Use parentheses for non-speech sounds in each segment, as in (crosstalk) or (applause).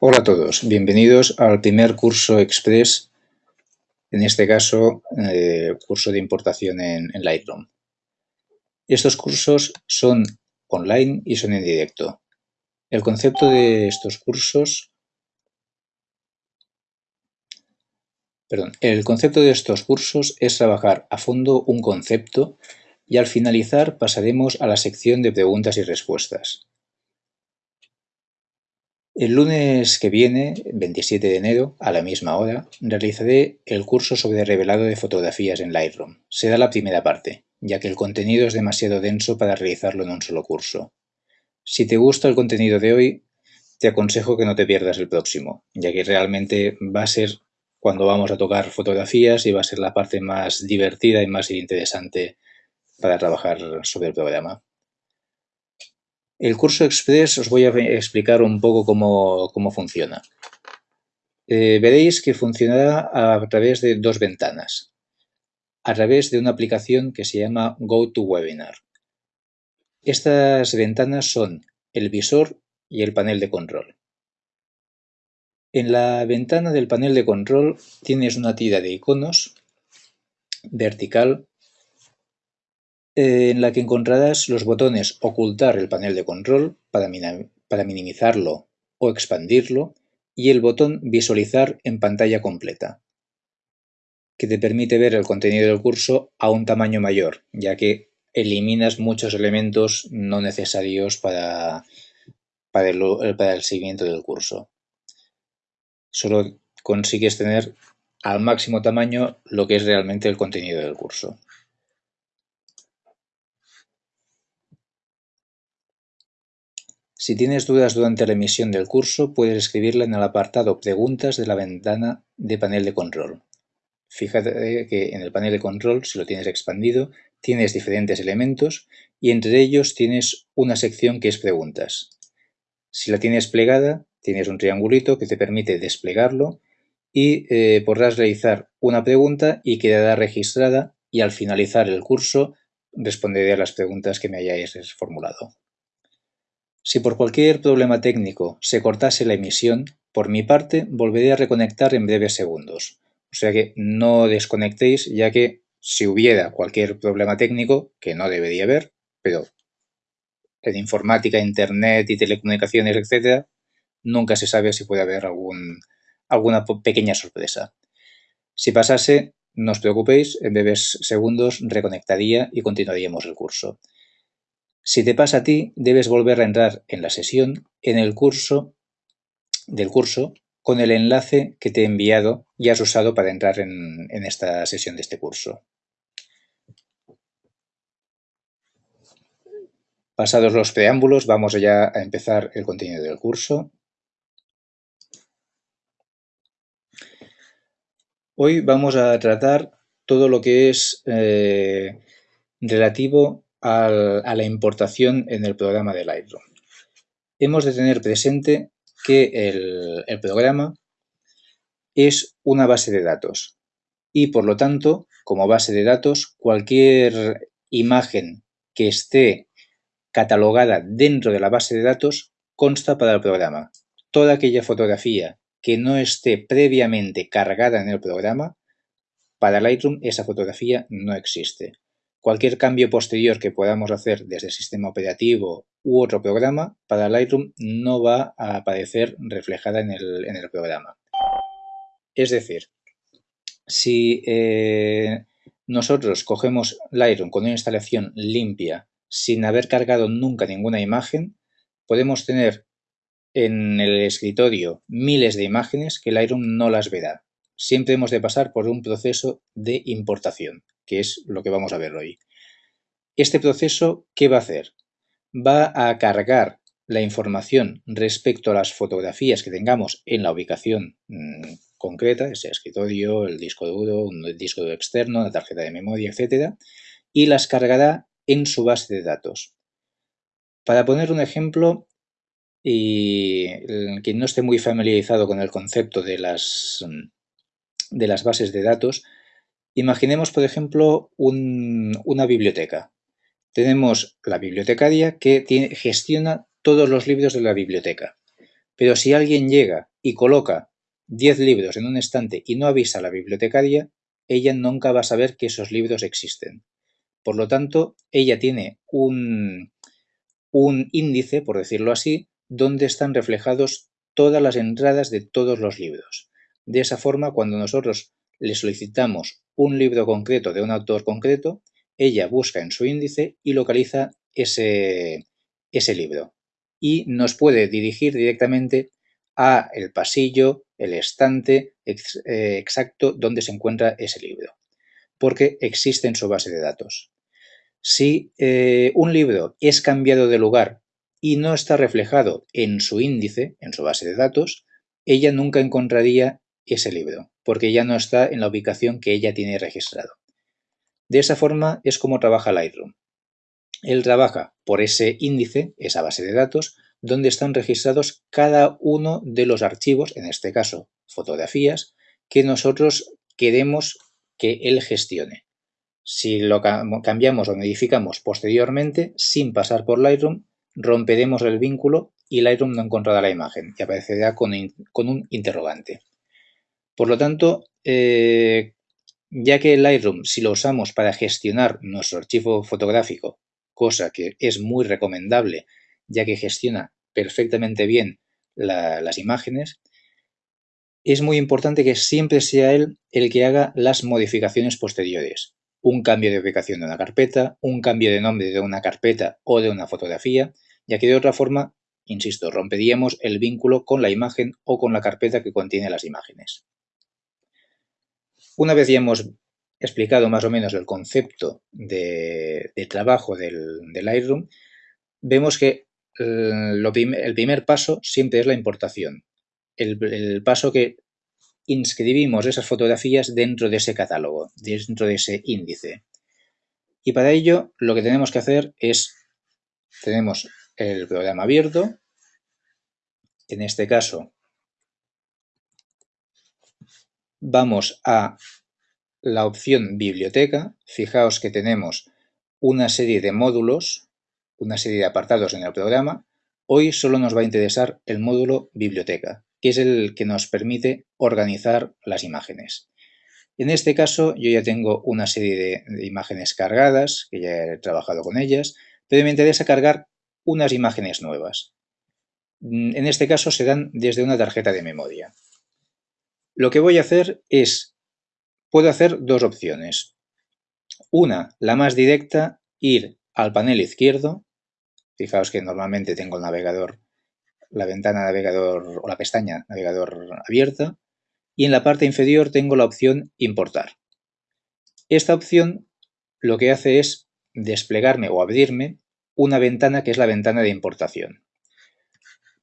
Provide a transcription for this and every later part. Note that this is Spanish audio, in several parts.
Hola a todos, bienvenidos al primer curso express, en este caso, eh, curso de importación en, en, Lightroom. Estos cursos son online y son en directo. El concepto de estos cursos... Perdón, el concepto de estos cursos es trabajar a fondo un concepto y al finalizar pasaremos a la sección de preguntas y respuestas. El lunes que viene, 27 de enero, a la misma hora, realizaré el curso sobre revelado de fotografías en Lightroom. Será la primera parte, ya que el contenido es demasiado denso para realizarlo en un solo curso. Si te gusta el contenido de hoy, te aconsejo que no te pierdas el próximo, ya que realmente va a ser cuando vamos a tocar fotografías y va a ser la parte más divertida y más interesante para trabajar sobre el programa. El curso Express os voy a explicar un poco cómo, funciona. Eh, veréis que funcionará a través de dos ventanas. A través de una aplicación que se llama GoToWebinar. Estas ventanas son el visor y el panel de control. En la ventana del panel de control tienes una tira de iconos vertical en la que encontrarás los botones Ocultar el panel de control para, minimizarlo o expandirlo y el botón Visualizar en pantalla completa, que te permite ver el contenido del curso a un tamaño mayor, ya que eliminas muchos elementos no necesarios para el seguimiento del curso. Solo consigues tener al máximo tamaño lo que es realmente el contenido del curso. Si tienes dudas durante la emisión del curso, puedes escribirla en el apartado Preguntas de la ventana de panel de control. Fíjate que en el panel de control, si lo tienes expandido, tienes diferentes elementos y entre ellos tienes una sección que es Preguntas. Si la tienes plegada, tienes un triangulito que te permite desplegarlo y eh, podrás realizar una pregunta y quedará registrada y al finalizar el curso responderé a las preguntas que me hayáis formulado. Si por cualquier problema técnico se cortase la emisión, por mi parte volveré a reconectar en breves segundos. O sea que no desconectéis ya que si hubiera cualquier problema técnico, que no debería haber, pero en informática, internet y telecomunicaciones, etcétera, nunca se sabe si puede haber alguna pequeña sorpresa. Si pasase, no os preocupéis, en breves segundos reconectaría y continuaríamos el curso. Si te pasa a ti, debes volver a entrar en la sesión en el curso del curso con el enlace que te he enviado y has usado para entrar en, esta sesión de este curso. Pasados los preámbulos, vamos ya a empezar el contenido del curso. Hoy vamos a tratar todo lo que es eh, relativo a la importación en el programa de Lightroom. Hemos de tener presente que el, el programa es una base de datos y por lo tanto, como base de datos, cualquier imagen que esté catalogada dentro de la base de datos consta para el programa. Toda aquella fotografía que no esté previamente cargada en el programa, para Lightroom esa fotografía no existe. Cualquier cambio posterior que podamos hacer desde el sistema operativo u otro programa, para Lightroom no va a aparecer reflejada en el, programa. Es decir, si eh, nosotros cogemos Lightroom con una instalación limpia, sin haber cargado nunca ninguna imagen, podemos tener en el escritorio miles de imágenes que Lightroom no las verá. Siempre hemos de pasar por un proceso de importación que es lo que vamos a ver hoy. Este proceso, ¿qué va a hacer? Va a cargar la información respecto a las fotografías que tengamos en la ubicación mm, concreta, ese escritorio, el disco duro, un disco duro externo, la tarjeta de memoria, etcétera, y las cargará en su base de datos. Para poner un ejemplo, y quien no esté muy familiarizado con el concepto de las, mm, de las bases de datos, Imaginemos, por ejemplo, una biblioteca. Tenemos la bibliotecaria que gestiona todos los libros de la biblioteca. Pero si alguien llega y coloca 10 libros en un estante y no avisa a la bibliotecaria, ella nunca va a saber que esos libros existen. Por lo tanto, ella tiene un, un índice, por decirlo así, donde están reflejados todas las entradas de todos los libros. De esa forma, cuando nosotros le solicitamos un libro concreto de un autor concreto, ella busca en su índice y localiza ese, ese libro y nos puede dirigir directamente a el pasillo, el estante eh, exacto donde se encuentra ese libro, porque existe en su base de datos. Si eh, un libro es cambiado de lugar y no está reflejado en su índice, en su base de datos, ella nunca encontraría ese libro, porque ya no está en la ubicación que ella tiene registrado. De esa forma es como trabaja Lightroom. Él trabaja por ese índice, esa base de datos, donde están registrados cada uno de los archivos, en este caso fotografías, que nosotros queremos que él gestione. Si lo cambiamos o modificamos posteriormente, sin pasar por Lightroom, romperemos el vínculo y Lightroom no encontrará la imagen y aparecerá con, un interrogante. Por lo tanto, eh, ya que Lightroom, si lo usamos para gestionar nuestro archivo fotográfico, cosa que es muy recomendable, ya que gestiona perfectamente bien las imágenes, es muy importante que siempre sea él el que haga las modificaciones posteriores. Un cambio de ubicación de una carpeta, un cambio de nombre de una carpeta o de una fotografía, ya que de otra forma, insisto, romperíamos el vínculo con la imagen o con la carpeta que contiene las imágenes. Una vez ya hemos explicado más o menos el concepto de, trabajo del, Lightroom, vemos que eh, el primer paso siempre es la importación. El, paso que inscribimos esas fotografías dentro de ese catálogo, dentro de ese índice. Y para ello lo que tenemos que hacer es, tenemos el programa abierto, en este caso vamos a la opción biblioteca. Fijaos que tenemos una serie de módulos, una serie de apartados en el programa. Hoy solo nos va a interesar el módulo biblioteca, que es el que nos permite organizar las imágenes. En este caso yo ya tengo una serie de, imágenes cargadas, que ya he trabajado con ellas, pero me interesa cargar unas imágenes nuevas. En este caso serán desde una tarjeta de memoria. Lo que voy a hacer es, puedo hacer dos opciones. Una, la más directa, ir al panel izquierdo. Fijaos que normalmente tengo el navegador, la ventana navegador o la pestaña navegador abierta. Y en la parte inferior tengo la opción importar. Esta opción lo que hace es desplegarme o abrirme una ventana que es la ventana de importación.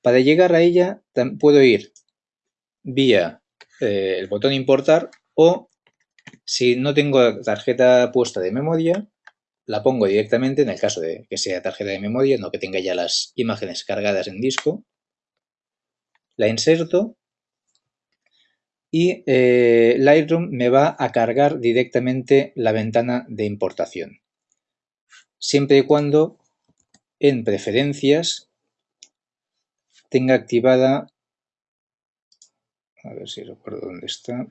Para llegar a ella puedo ir vía eh, el botón importar o si no tengo tarjeta puesta de memoria, la pongo directamente en el caso de que sea tarjeta de memoria, no que tenga ya las imágenes cargadas en disco. La inserto y eh, Lightroom me va a cargar directamente la ventana de importación. Siempre y cuando en preferencias tenga activada a ver si recuerdo dónde está.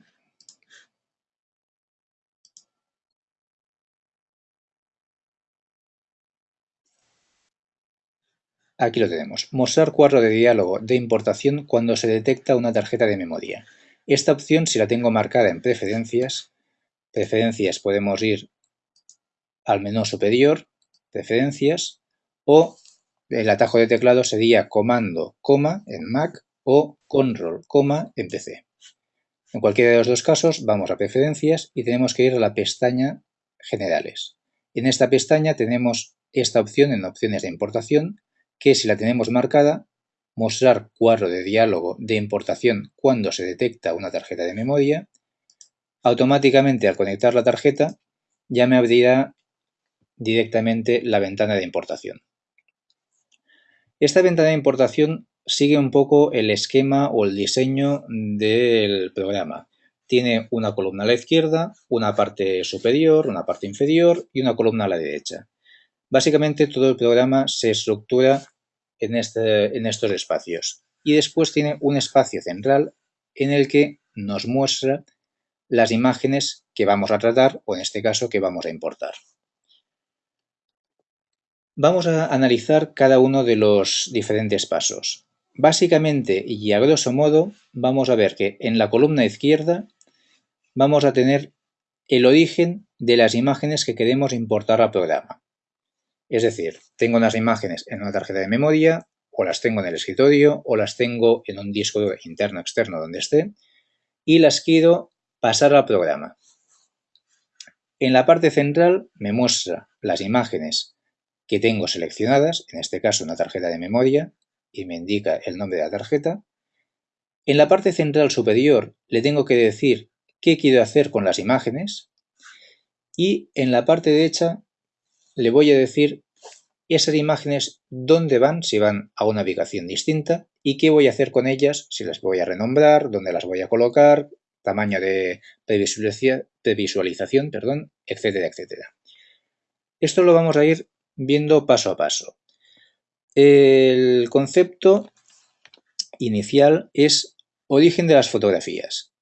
Aquí lo tenemos. Mostrar cuadro de diálogo de importación cuando se detecta una tarjeta de memoria. Esta opción, si la tengo marcada en preferencias, preferencias podemos ir al menú superior, preferencias, o el atajo de teclado sería comando, coma en Mac o control, coma en. En cualquiera de los dos casos vamos a preferencias y tenemos que ir a la pestaña generales. En esta pestaña tenemos esta opción en opciones de importación que si la tenemos marcada, mostrar cuadro de diálogo de importación cuando se detecta una tarjeta de memoria, automáticamente al conectar la tarjeta ya me abrirá directamente la ventana de importación. Esta ventana de importación sigue un poco el esquema o el diseño del programa. Tiene una columna a la izquierda, una parte superior, una parte inferior y una columna a la derecha. Básicamente todo el programa se estructura en, este, en estos espacios. y después tiene un espacio central en el que nos muestra las imágenes que vamos a tratar o en este caso que vamos a importar. Vamos a analizar cada uno de los diferentes pasos. Básicamente y a grosso modo vamos a ver que en la columna izquierda vamos a tener el origen de las imágenes que queremos importar al programa. Es decir, tengo unas imágenes en una tarjeta de memoria, o las tengo en el escritorio, o las tengo en un disco interno externo donde esté, y las quiero pasar al programa. En la parte central me muestra las imágenes que tengo seleccionadas, en este caso una tarjeta de memoria, y me indica el nombre de la tarjeta. En la parte central superior le tengo que decir qué quiero hacer con las imágenes y en la parte derecha le voy a decir esas imágenes dónde van, si van a una ubicación distinta y qué voy a hacer con ellas, si las voy a renombrar, dónde las voy a colocar, tamaño de previsualización, perdón, etcétera, etcétera. Esto lo vamos a ir viendo paso a paso. El concepto inicial es origen de las fotografías.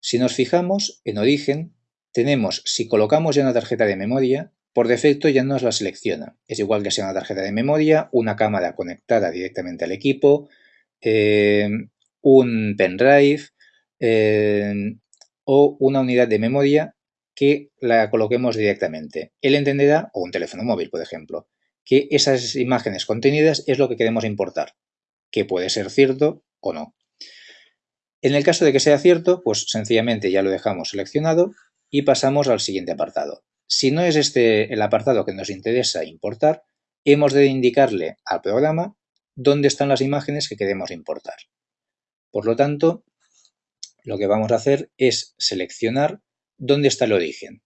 Si nos fijamos en origen, tenemos, si colocamos ya una tarjeta de memoria, por defecto ya nos la selecciona. Es igual que sea una tarjeta de memoria, una cámara conectada directamente al equipo, eh, un pendrive eh, o una unidad de memoria que la coloquemos directamente. Él entenderá, o un teléfono móvil, por ejemplo, que esas imágenes contenidas es lo que queremos importar, que puede ser cierto o no. En el caso de que sea cierto, pues sencillamente ya lo dejamos seleccionado y pasamos al siguiente apartado. Si no es este el apartado que nos interesa importar, hemos de indicarle al programa dónde están las imágenes que queremos importar. Por lo tanto, lo que vamos a hacer es seleccionar dónde está el origen.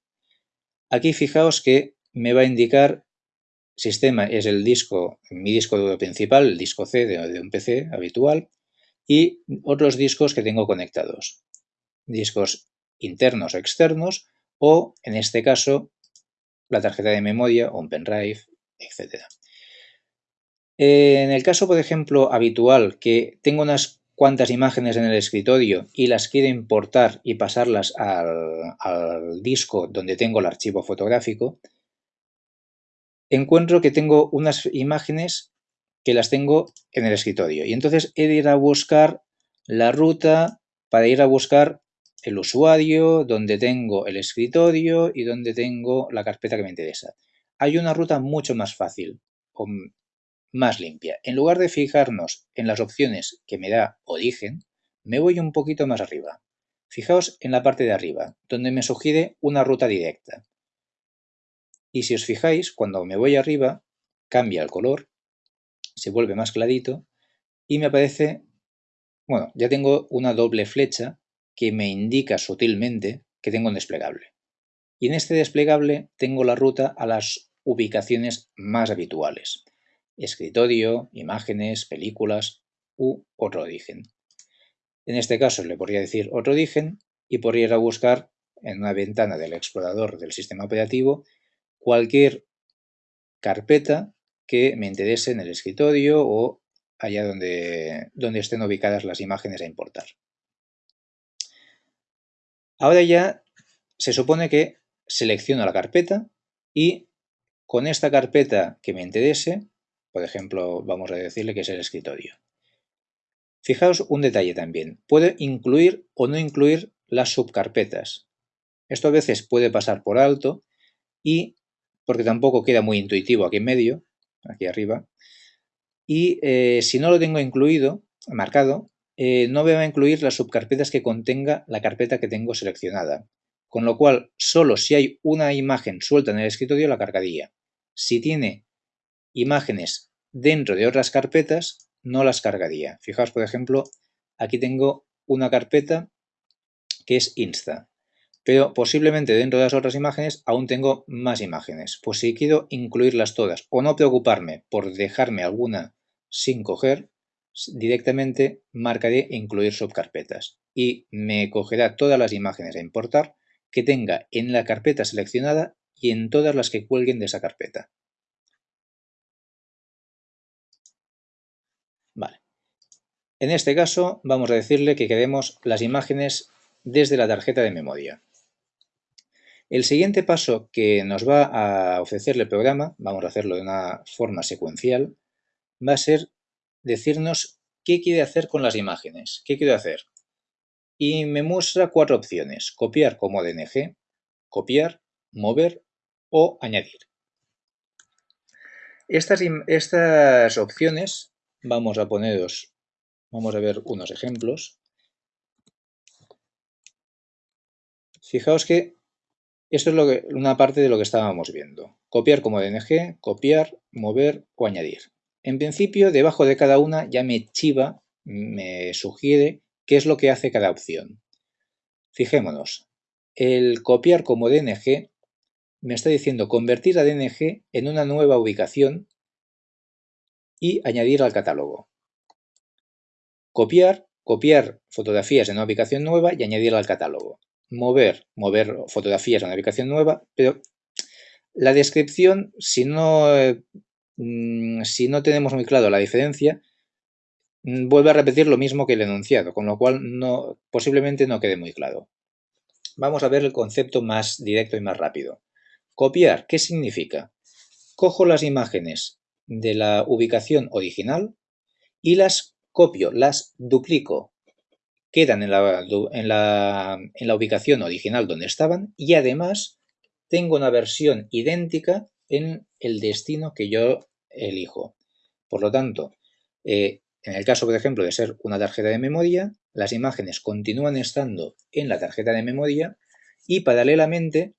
Aquí fijaos que me va a indicar sistema es el disco, mi disco duro principal, el disco C de, un PC habitual, y otros discos que tengo conectados. Discos internos o externos, o en este caso, la tarjeta de memoria o un pendrive, etc. En el caso, por ejemplo, habitual, que tengo unas cuantas imágenes en el escritorio y las quiero importar y pasarlas al disco donde tengo el archivo fotográfico, encuentro que tengo unas imágenes que las tengo en el escritorio. Y entonces he de ir a buscar la ruta para ir a buscar el usuario, donde tengo el escritorio y donde tengo la carpeta que me interesa. Hay una ruta mucho más fácil o más limpia. En lugar de fijarnos en las opciones que me da origen, me voy un poquito más arriba. Fijaos en la parte de arriba, donde me sugiere una ruta directa. Y si os fijáis, cuando me voy arriba, cambia el color, se vuelve más clarito y me aparece, bueno, ya tengo una doble flecha que me indica sutilmente que tengo un desplegable. Y en este desplegable tengo la ruta a las ubicaciones más habituales. Escritorio, imágenes, películas u otro origen. En este caso le podría decir otro origen y podría ir a buscar en una ventana del explorador del sistema operativo cualquier carpeta que me interese en el escritorio o allá donde, donde estén ubicadas las imágenes a importar. Ahora ya se supone que selecciono la carpeta y con esta carpeta que me interese, por ejemplo, vamos a decirle que es el escritorio. Fijaos un detalle también. Puedo incluir o no incluir las subcarpetas. Esto a veces puede pasar por alto y porque tampoco queda muy intuitivo aquí en medio, aquí arriba. Y eh, si no lo tengo incluido, marcado, eh, no me va a incluir las subcarpetas que contenga la carpeta que tengo seleccionada. Con lo cual, solo si hay una imagen suelta en el escritorio la cargaría. Si tiene imágenes dentro de otras carpetas, no las cargaría. Fijaos, por ejemplo, aquí tengo una carpeta que es Insta pero posiblemente dentro de las otras imágenes aún tengo más imágenes. Pues si quiero incluirlas todas o no preocuparme por dejarme alguna sin coger, directamente marcaré incluir subcarpetas y me cogerá todas las imágenes a importar que tenga en la carpeta seleccionada y en todas las que cuelguen de esa carpeta. Vale. En este caso vamos a decirle que queremos las imágenes desde la tarjeta de memoria. El siguiente paso que nos va a ofrecerle el programa, vamos a hacerlo de una forma secuencial, va a ser decirnos qué quiere hacer con las imágenes, qué quiere hacer. Y me muestra cuatro opciones, copiar como DNG, copiar, mover o añadir. Estas, estas opciones, vamos a poneros, vamos a ver unos ejemplos. Fijaos que esto es lo que, una parte de lo que estábamos viendo. Copiar como DNG, copiar, mover o añadir. En principio, debajo de cada una ya me chiva, me sugiere qué es lo que hace cada opción. Fijémonos, el copiar como DNG me está diciendo convertir a DNG en una nueva ubicación y añadir al catálogo. Copiar, copiar fotografías en una ubicación nueva y añadir al catálogo mover, mover fotografías a una ubicación nueva, pero la descripción, si no, mm, si no tenemos muy claro la diferencia, mm, vuelve a repetir lo mismo que el enunciado, con lo cual no, posiblemente no quede muy claro. Vamos a ver el concepto más directo y más rápido. Copiar, ¿qué significa? Cojo las imágenes de la ubicación original y las copio, las duplico quedan en la, ubicación original donde estaban y además tengo una versión idéntica en el destino que yo elijo. Por lo tanto, eh, en el caso, por ejemplo, de ser una tarjeta de memoria, las imágenes continúan estando en la tarjeta de memoria y paralelamente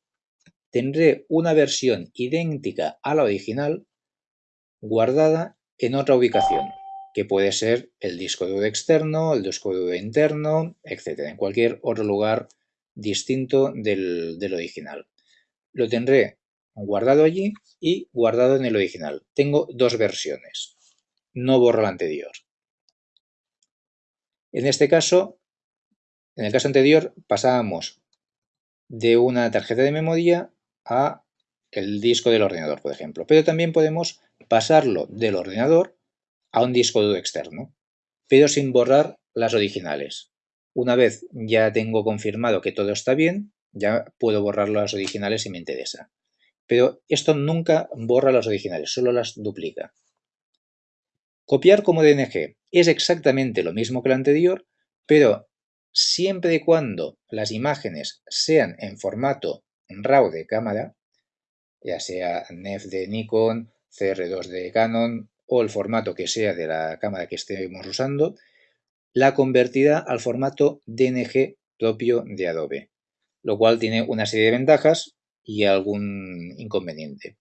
tendré una versión idéntica a la original guardada en otra ubicación que puede ser el disco duro externo, el disco duro interno, etc. En cualquier otro lugar distinto del, original. Lo tendré guardado allí y guardado en el original. Tengo dos versiones. No borro la anterior. En este caso, en el caso anterior, pasábamos de una tarjeta de memoria a el disco del ordenador, por ejemplo. Pero también podemos pasarlo del ordenador a un disco duro externo, pero sin borrar las originales. Una vez ya tengo confirmado que todo está bien, ya puedo borrar las originales si me interesa. Pero esto nunca borra las originales, solo las duplica. Copiar como DNG es exactamente lo mismo que lo anterior, pero siempre y cuando las imágenes sean en formato RAW de cámara, ya sea NEF de Nikon, CR2 de Canon o el formato que sea de la cámara que estemos usando, la convertirá al formato DNG propio de Adobe, lo cual tiene una serie de ventajas y algún inconveniente.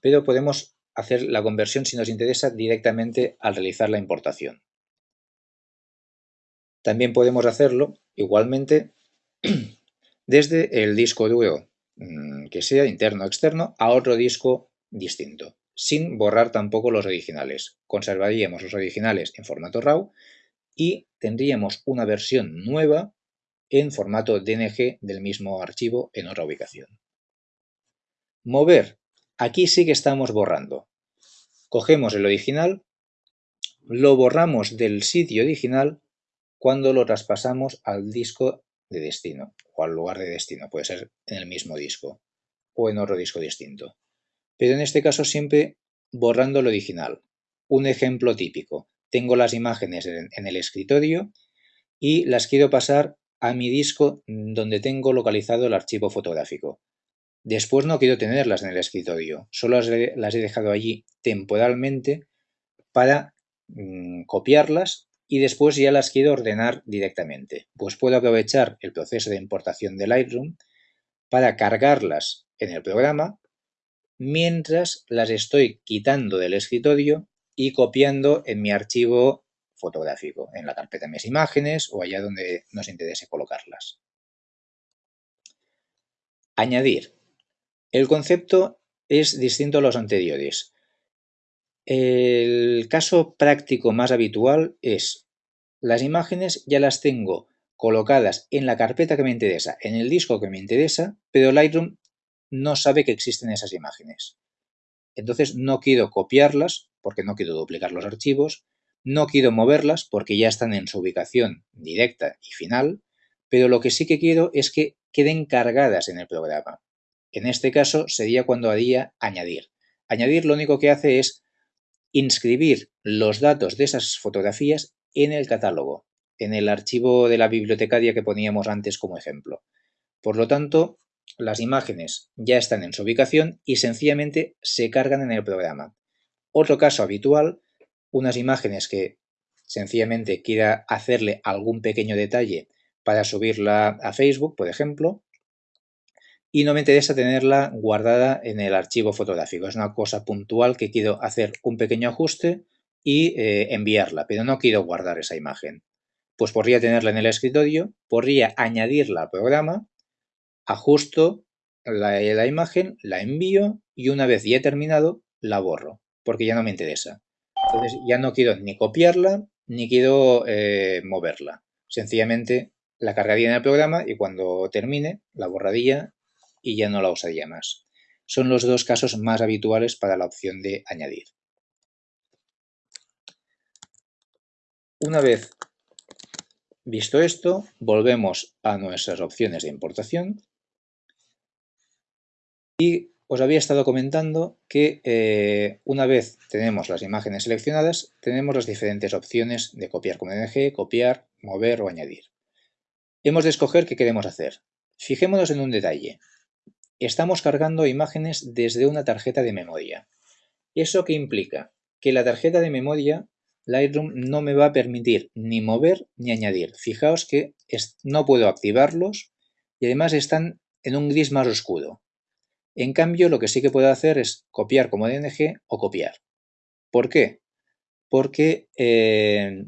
Pero podemos hacer la conversión, si nos interesa, directamente al realizar la importación. También podemos hacerlo, igualmente, (clears throat) desde el disco duro mm, que sea interno o externo a otro disco distinto sin borrar tampoco los originales. Conservaríamos los originales en formato RAW y tendríamos una versión nueva en formato DNG del mismo archivo en otra ubicación. Mover. Aquí sí que estamos borrando. Cogemos el original, lo borramos del sitio original cuando lo traspasamos al disco de destino o al lugar de destino. Puede ser en el mismo disco o en otro disco distinto pero en este caso siempre borrando el original. Un ejemplo típico. Tengo las imágenes en, el escritorio y las quiero pasar a mi disco donde tengo localizado el archivo fotográfico. Después no quiero tenerlas en el escritorio, solo las, he dejado allí temporalmente para mm, copiarlas y después ya las quiero ordenar directamente. Pues puedo aprovechar el proceso de importación de Lightroom para cargarlas en el programa mientras las estoy quitando del escritorio y copiando en mi archivo fotográfico, en la carpeta de mis imágenes o allá donde nos interese colocarlas. Añadir. El concepto es distinto a los anteriores. El caso práctico más habitual es las imágenes ya las tengo colocadas en la carpeta que me interesa, en el disco que me interesa, pero Lightroom no sabe que existen esas imágenes. Entonces no quiero copiarlas porque no quiero duplicar los archivos, No quiero moverlas porque ya están en su ubicación directa y final, pero lo que sí que quiero es que queden cargadas en el programa. En este caso sería cuando haría añadir. Añadir lo único que hace es inscribir los datos de esas fotografías en el catálogo, en el archivo de la bibliotecaria que poníamos antes como ejemplo. Por lo tanto, las imágenes ya están en su ubicación y sencillamente se cargan en el programa. Otro caso habitual, unas imágenes que sencillamente quiera hacerle algún pequeño detalle para subirla a Facebook, por ejemplo, y no me interesa tenerla guardada en el archivo fotográfico. Es una cosa puntual que quiero hacer un pequeño ajuste y eh, enviarla, pero no quiero guardar esa imagen. Pues podría tenerla en el escritorio, podría añadirla al programa, ajusto la, imagen, la envío y una vez ya he terminado, la borro, porque ya no me interesa. Entonces ya no quiero ni copiarla ni quiero eh, moverla. Sencillamente la cargaría en el programa y cuando termine la borraría y ya no la usaría más. Son los dos casos más habituales para la opción de añadir. Una vez visto esto, volvemos a nuestras opciones de importación y os había estado comentando que eh, una vez tenemos las imágenes seleccionadas, tenemos las diferentes opciones de copiar con DNG, copiar, mover o añadir. Hemos de escoger qué queremos hacer. Fijémonos en un detalle. Estamos cargando imágenes desde una tarjeta de memoria. ¿Eso qué implica? Que la tarjeta de memoria Lightroom no me va a permitir ni mover ni añadir. Fijaos que no puedo activarlos y además están en un gris más oscuro. En cambio, lo que sí que puedo hacer es copiar como DNG o copiar. ¿Por qué? Porque eh,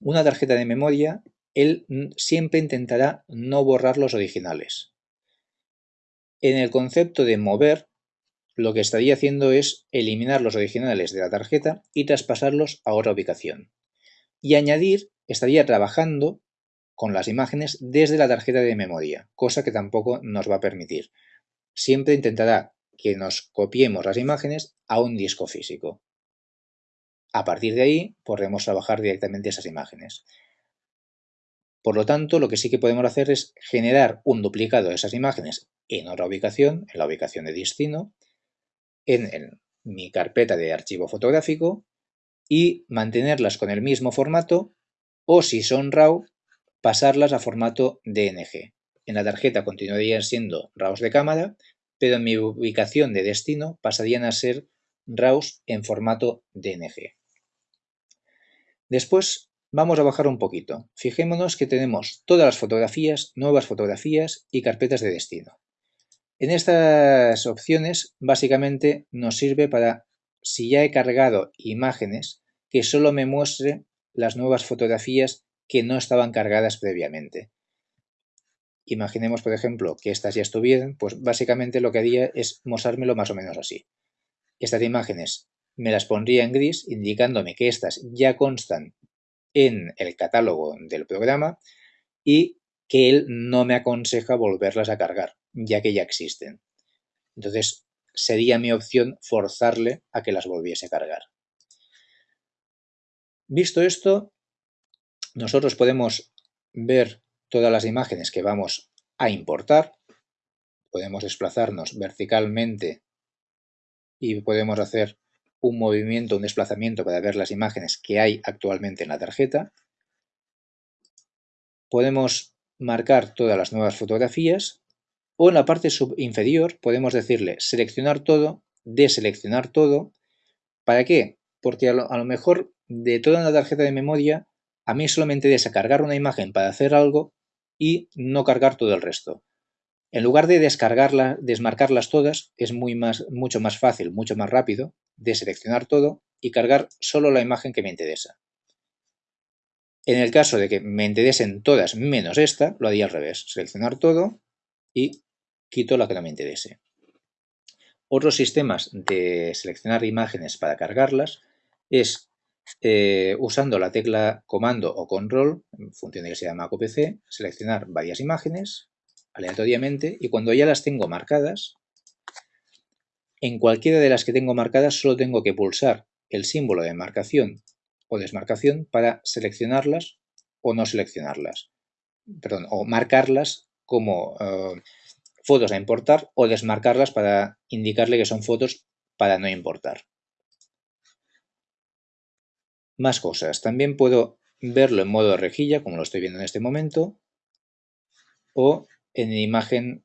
una tarjeta de memoria, él siempre intentará no borrar los originales. En el concepto de mover, lo que estaría haciendo es eliminar los originales de la tarjeta y traspasarlos a otra ubicación. Y añadir estaría trabajando con las imágenes desde la tarjeta de memoria, cosa que tampoco nos va a permitir siempre intentará que nos copiemos las imágenes a un disco físico. A partir de ahí podremos trabajar directamente esas imágenes. Por lo tanto, lo que sí que podemos hacer es generar un duplicado de esas imágenes en otra ubicación, en la ubicación de destino, en, mi carpeta de archivo fotográfico y mantenerlas con el mismo formato o si son RAW, pasarlas a formato DNG. En la tarjeta continuarían siendo RAWs de cámara, pero en mi ubicación de destino pasarían a ser RAWs en formato DNG. Después vamos a bajar un poquito. Fijémonos que tenemos todas las fotografías, nuevas fotografías y carpetas de destino. En estas opciones básicamente nos sirve para, si ya he cargado imágenes, que solo me muestre las nuevas fotografías que no estaban cargadas previamente. Imaginemos, por ejemplo, que estas ya estuvieran, pues básicamente lo que haría es mostrármelo más o menos así. Estas imágenes me las pondría en gris, indicándome que estas ya constan en el catálogo del programa y que él no me aconseja volverlas a cargar, ya que ya existen. Entonces, sería mi opción forzarle a que las volviese a cargar. Visto esto, nosotros podemos ver todas las imágenes que vamos a importar. Podemos desplazarnos verticalmente y podemos hacer un movimiento, un desplazamiento para ver las imágenes que hay actualmente en la tarjeta. Podemos marcar todas las nuevas fotografías o en la parte inferior podemos decirle seleccionar todo, deseleccionar todo. ¿Para qué? Porque a lo, mejor de toda una tarjeta de memoria a mí solamente interesa cargar una imagen para hacer algo y no cargar todo el resto. En lugar de descargarlas, desmarcarlas todas, es muy más, mucho más fácil, mucho más rápido de seleccionar todo y cargar solo la imagen que me interesa. En el caso de que me interesen todas menos esta, lo haría al revés. Seleccionar todo y quito la que no me interese. Otros sistemas de seleccionar imágenes para cargarlas es eh, usando la tecla comando o control, función que se llama OPC, seleccionar varias imágenes aleatoriamente y cuando ya las tengo marcadas, en cualquiera de las que tengo marcadas solo tengo que pulsar el símbolo de marcación o desmarcación para seleccionarlas o no seleccionarlas. Perdón, o marcarlas como eh, fotos a importar o desmarcarlas para indicarle que son fotos para no importar. Más cosas. También puedo verlo en modo rejilla, como lo estoy viendo en este momento, o en imagen,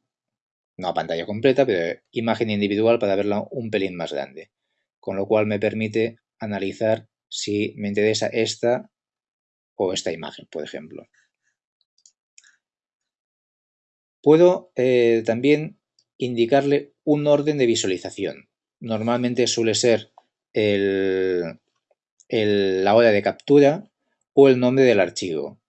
no a pantalla completa, pero imagen individual para verla un pelín más grande. Con lo cual me permite analizar si me interesa esta o esta imagen, por ejemplo. Puedo eh, también indicarle un orden de visualización. Normalmente suele ser la hora de captura o el nombre del archivo.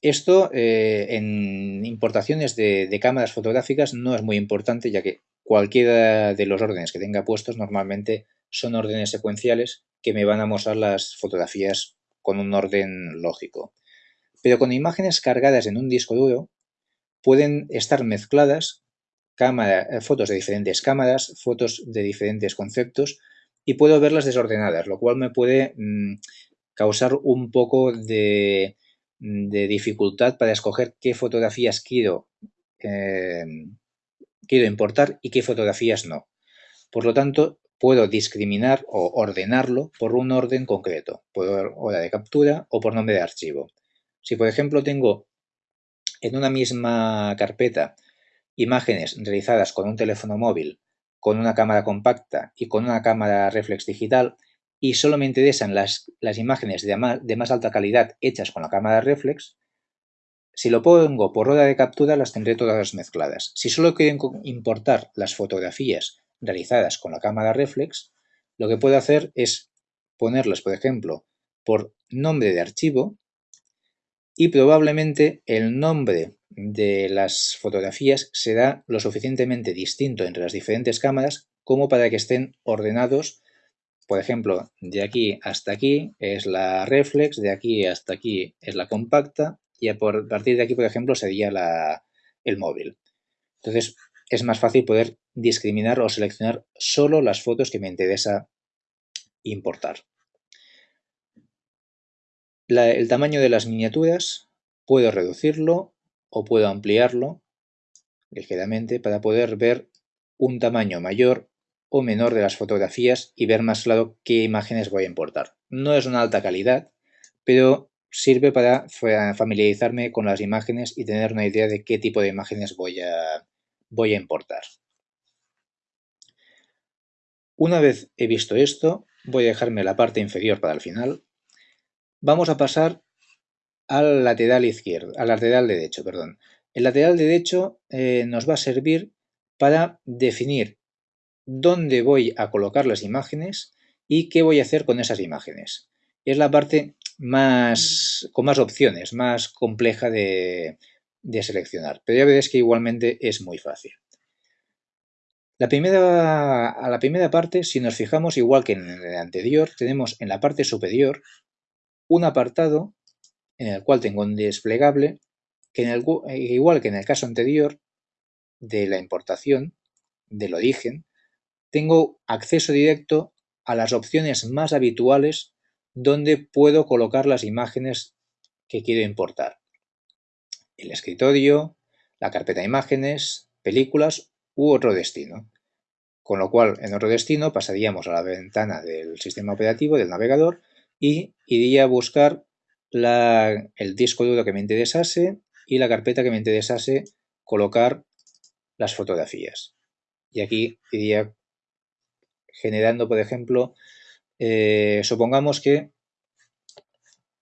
Esto eh, en importaciones de, cámaras fotográficas no es muy importante ya que cualquiera de los órdenes que tenga puestos normalmente son órdenes secuenciales que me van a mostrar las fotografías con un orden lógico. Pero con imágenes cargadas en un disco duro pueden estar mezcladas eh, fotos de diferentes cámaras, fotos de diferentes conceptos y puedo verlas desordenadas, lo cual me puede mm, causar un poco de, dificultad para escoger qué fotografías quiero, em, quiero importar y qué fotografías no. Por lo tanto, puedo discriminar o ordenarlo por un orden concreto, por hora de captura o por nombre de archivo. Si, por ejemplo, tengo en una misma carpeta imágenes realizadas con un teléfono móvil, con una cámara compacta y con una cámara reflex digital y solo me interesan las, las imágenes de más, de más alta calidad hechas con la cámara reflex, si lo pongo por hora de captura las tendré todas mezcladas. Si solo quiero importar las fotografías realizadas con la cámara reflex, lo que puedo hacer es ponerlas, por ejemplo, por nombre de archivo y probablemente el nombre de las fotografías será lo suficientemente distinto entre las diferentes cámaras como para que estén ordenados. Por ejemplo, de aquí hasta aquí es la reflex, de aquí hasta aquí es la compacta y a partir de aquí, por ejemplo, sería el móvil. Entonces, es más fácil poder discriminar o seleccionar solo las fotos que me interesa importar el tamaño de las miniaturas puedo reducirlo o puedo ampliarlo ligeramente para poder ver un tamaño mayor o menor de las fotografías y ver más claro qué imágenes voy a importar. No es una alta calidad, pero sirve para familiarizarme con las imágenes y tener una idea de qué tipo de imágenes voy a, voy a importar. Una vez he visto esto, voy a dejarme la parte inferior para el final Vamos a pasar al lateral izquierdo, al lateral derecho, perdón. El lateral derecho eh, nos va a servir para definir dónde voy a colocar las imágenes y qué voy a hacer con esas imágenes. Es la parte más con más opciones, más compleja de, de seleccionar, pero ya veréis que igualmente es muy fácil. La primera, a la primera parte, si nos fijamos, igual que en el anterior, tenemos en la parte superior un apartado en el cual tengo un desplegable que en el, eh, igual que en el caso anterior de la importación del origen, tengo acceso directo a las opciones más habituales donde puedo colocar las imágenes que quiero importar. El escritorio, la carpeta de imágenes, películas u otro destino. Con lo cual, en otro destino pasaríamos a la ventana del sistema operativo del navegador y iría a buscar el disco duro que me interesase y la carpeta que me interesase colocar las fotografías. Y aquí iría generando, por ejemplo, eh, supongamos que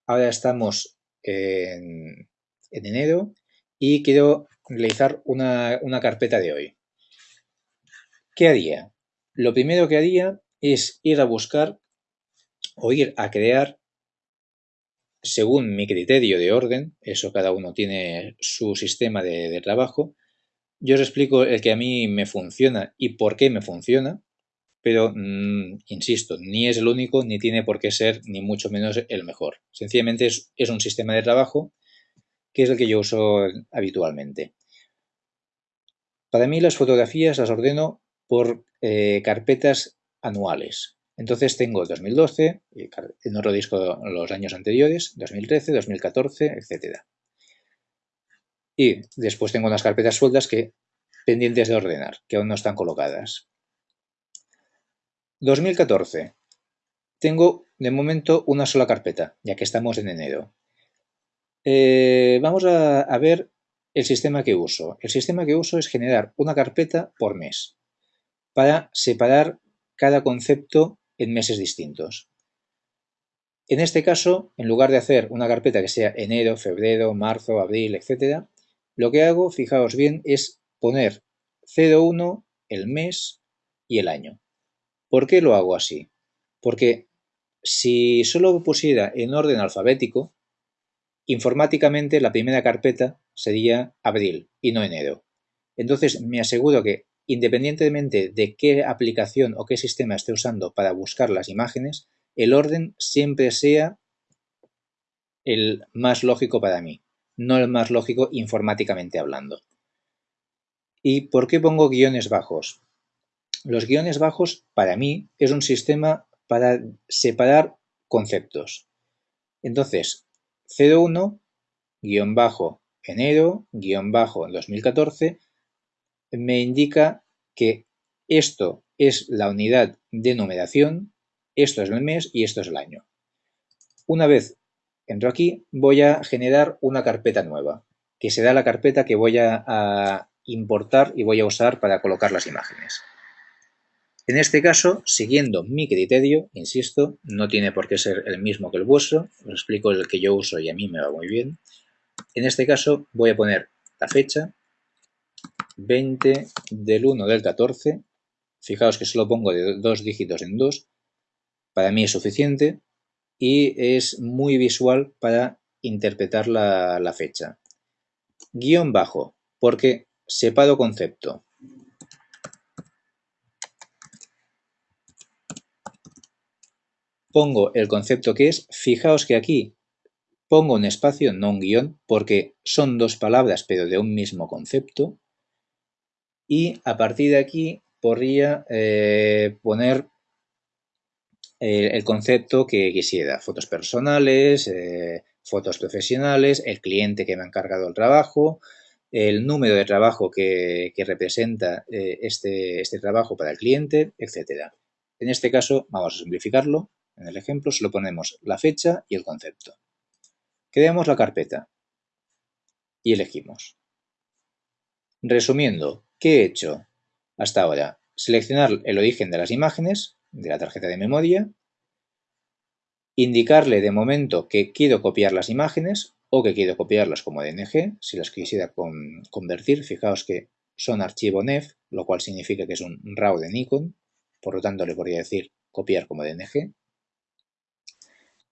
ahora estamos en, enero y quiero realizar una, una carpeta de hoy. ¿Qué haría? Lo primero que haría es ir a buscar o ir a crear según mi criterio de orden, eso cada uno tiene su sistema de, trabajo, yo os explico el que a mí me funciona y por qué me funciona, pero mm, insisto, ni es el único, ni tiene por qué ser, ni mucho menos el mejor. Sencillamente es, un sistema de trabajo que es el que yo uso habitualmente. Para mí las fotografías las ordeno por eh, carpetas anuales. Entonces tengo 2012, en otro disco los años anteriores, 2013, 2014, etc. Y después tengo unas carpetas sueltas que pendientes de ordenar, que aún no están colocadas. 2014. Tengo de momento una sola carpeta, ya que estamos en enero. Eh, vamos a, a ver el sistema que uso. El sistema que uso es generar una carpeta por mes para separar cada concepto en meses distintos. En este caso, en lugar de hacer una carpeta que sea enero, febrero, marzo, abril, etc., lo que hago, fijaos bien, es poner 01, el mes y el año. ¿Por qué lo hago así? Porque si solo pusiera en orden alfabético, informáticamente la primera carpeta sería abril y no enero. Entonces me aseguro que independientemente de qué aplicación o qué sistema esté usando para buscar las imágenes, el orden siempre sea el más lógico para mí, no el más lógico informáticamente hablando. ¿Y por qué pongo guiones bajos? Los guiones bajos, para mí, es un sistema para separar conceptos. Entonces, 01, guion bajo, enero, guion bajo, 2014, me indica que esto es la unidad de numeración, esto es el mes y esto es el año. Una vez entro aquí, voy a generar una carpeta nueva, que será la carpeta que voy a, importar y voy a usar para colocar las imágenes. En este caso, siguiendo mi criterio, insisto, no tiene por qué ser el mismo que el vuestro, os explico el que yo uso y a mí me va muy bien. En este caso voy a poner la fecha, 20 del 1 del 14, fijaos que solo pongo de dos dígitos en dos, para mí es suficiente y es muy visual para interpretar la, la fecha. Guión bajo, porque separo concepto. Pongo el concepto que es, fijaos que aquí pongo un espacio, no un guion, porque son dos palabras pero de un mismo concepto. Y a partir de aquí podría eh, poner eh, el concepto que quisiera, fotos personales, eh, fotos profesionales, el cliente que me ha encargado el trabajo, el número de trabajo que, representa eh, este, este, trabajo para el cliente, etc. En este caso, vamos a simplificarlo. En el ejemplo solo ponemos la fecha y el concepto. Creamos la carpeta y elegimos. Resumiendo, ¿qué he hecho hasta ahora? Seleccionar el origen de las imágenes de la tarjeta de memoria, indicarle de momento que quiero copiar las imágenes o que quiero copiarlas como DNG, si las quisiera convertir, fijaos que son archivo NEF, lo cual significa que es un RAW de Nikon, por lo tanto le podría decir copiar como DNG,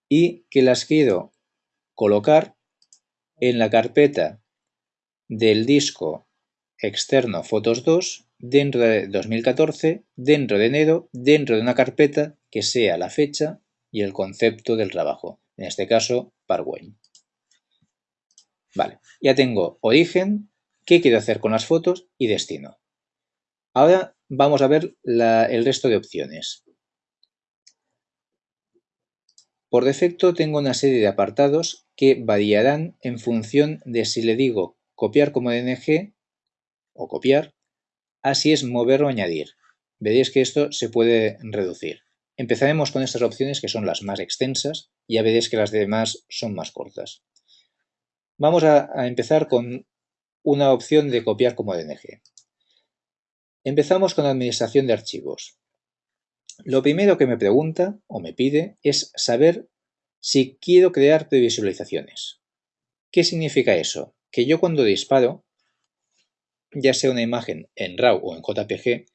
y que las quiero colocar en la carpeta del disco externo Fotos 2 dentro de 2014, dentro de enero, dentro de una carpeta que sea la fecha y el concepto del trabajo, en este caso Parway. Vale, ya tengo origen, qué quiero hacer con las fotos y destino. Ahora vamos a ver el resto de opciones. Por defecto tengo una serie de apartados que variarán en función de si le digo copiar como DNG o copiar, así es mover o añadir. Veréis que esto se puede reducir. Empezaremos con estas opciones que son las más extensas y ya veréis que las demás son más cortas. Vamos a, empezar con una opción de copiar como DNG. Empezamos con administración de archivos. Lo primero que me pregunta o me pide es saber si quiero crear previsualizaciones. ¿Qué significa eso? Que yo cuando disparo, ya sea una imagen en RAW o en JPG,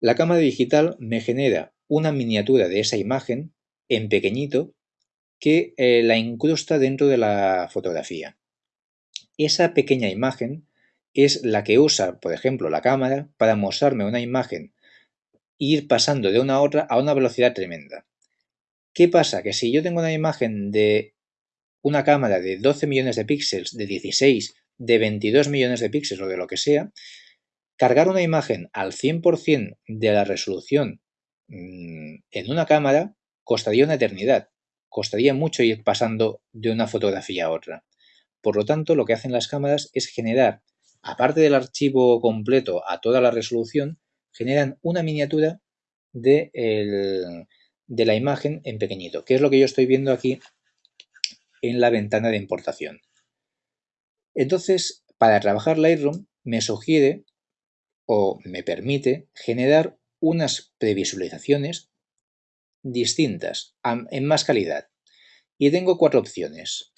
la cámara digital me genera una miniatura de esa imagen en pequeñito que eh, la incrusta dentro de la fotografía. Esa pequeña imagen es la que usa, por ejemplo, la cámara para mostrarme una imagen e ir pasando de una a otra a una velocidad tremenda. ¿Qué pasa? Que si yo tengo una imagen de una cámara de 12 millones de píxeles, de 16, de 22 millones de píxeles o de lo que sea, cargar una imagen al 100% de la resolución mm, en una cámara costaría una eternidad, costaría mucho ir pasando de una fotografía a otra. Por lo tanto, lo que hacen las cámaras es generar, aparte del archivo completo a toda la resolución, generan una miniatura de, de la imagen en pequeñito, que es lo que yo estoy viendo aquí en la ventana de importación. Entonces, para trabajar Lightroom me sugiere o me permite generar unas previsualizaciones distintas, en más calidad. Y tengo cuatro opciones.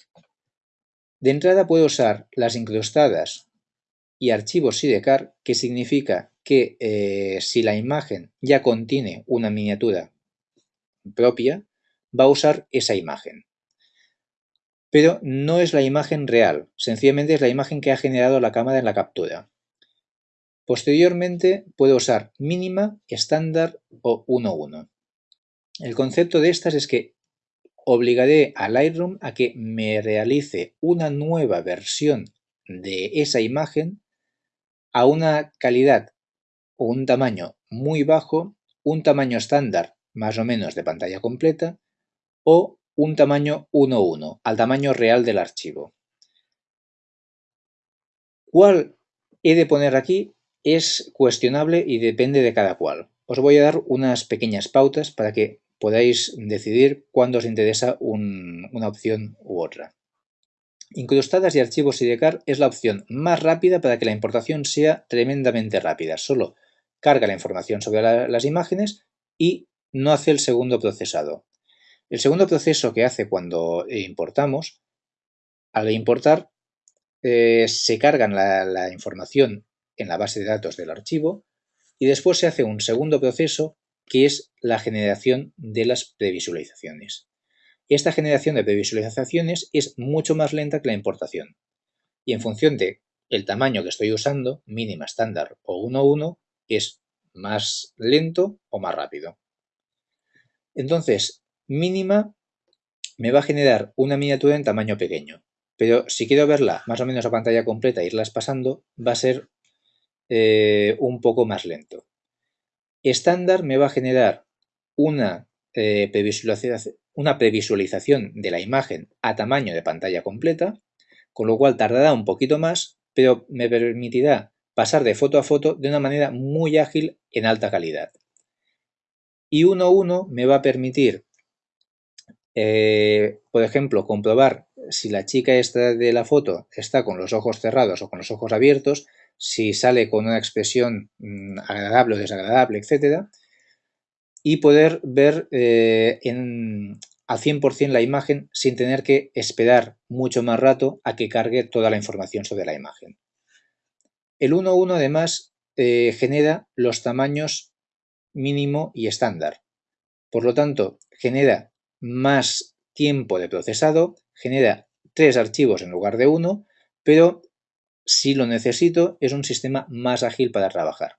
De entrada puedo usar las incrustadas y archivos sidecar, que significa que eh, si la imagen ya contiene una miniatura propia, va a usar esa imagen pero no es la imagen real, sencillamente es la imagen que ha generado la cámara en la captura. Posteriormente puedo usar mínima, estándar o 1.1. El concepto de estas es que obligaré a Lightroom a que me realice una nueva versión de esa imagen a una calidad o un tamaño muy bajo, un tamaño estándar más o menos de pantalla completa o un tamaño 1:1 al tamaño real del archivo. ¿Cuál he de poner aquí? Es cuestionable y depende de cada cual. Os voy a dar unas pequeñas pautas para que podáis decidir cuándo os interesa una opción u otra. Incrustadas y archivos SIDECAR es la opción más rápida para que la importación sea tremendamente rápida. Solo carga la información sobre las imágenes y no hace el segundo procesado. El segundo proceso que hace cuando importamos, al importar eh, se cargan la, información en la base de datos del archivo y después se hace un segundo proceso que es la generación de las previsualizaciones. Esta generación de previsualizaciones es mucho más lenta que la importación y en función de el tamaño que estoy usando, mínima, estándar o 1.1, es más lento o más rápido. Entonces, mínima me va a generar una miniatura en tamaño pequeño. Pero si quiero verla más o menos a pantalla completa e irlas pasando, va a ser eh, un poco más lento. Estándar me va a generar una, eh, previsualización, una previsualización de la imagen a tamaño de pantalla completa, con lo cual tardará un poquito más, pero me permitirá pasar de foto a foto de una manera muy ágil en alta calidad. Y 1.1 me va a permitir eh, por ejemplo, comprobar si la chica esta de la foto está con los ojos cerrados o con los ojos abiertos, si sale con una expresión mm, agradable o desagradable, etc. Y poder ver eh, en, al 100% la imagen sin tener que esperar mucho más rato a que cargue toda la información sobre la imagen. El 1.1 además eh, genera los tamaños mínimo y estándar. Por lo tanto, genera más tiempo de procesado, genera tres archivos en lugar de uno, pero si lo necesito es un sistema más ágil para trabajar.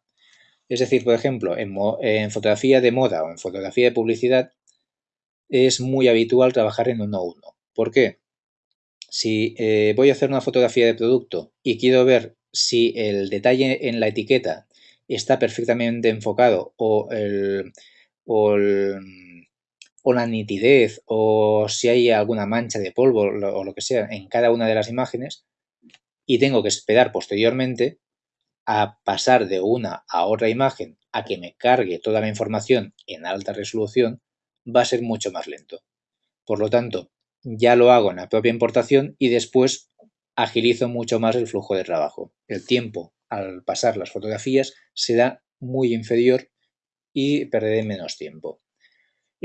Es decir, por ejemplo, en, fotografía de moda o en fotografía de publicidad es muy habitual trabajar en 1.1. ¿Por qué? Si eh, voy a hacer una fotografía de producto y quiero ver si el detalle en la etiqueta está perfectamente enfocado o el la nitidez o si hay alguna mancha de polvo o lo que sea en cada una de las imágenes y tengo que esperar posteriormente a pasar de una a otra imagen a que me cargue toda la información en alta resolución va a ser mucho más lento. Por lo tanto, ya lo hago en la propia importación y después agilizo mucho más el flujo de trabajo. El tiempo al pasar las fotografías será muy inferior y perderé menos tiempo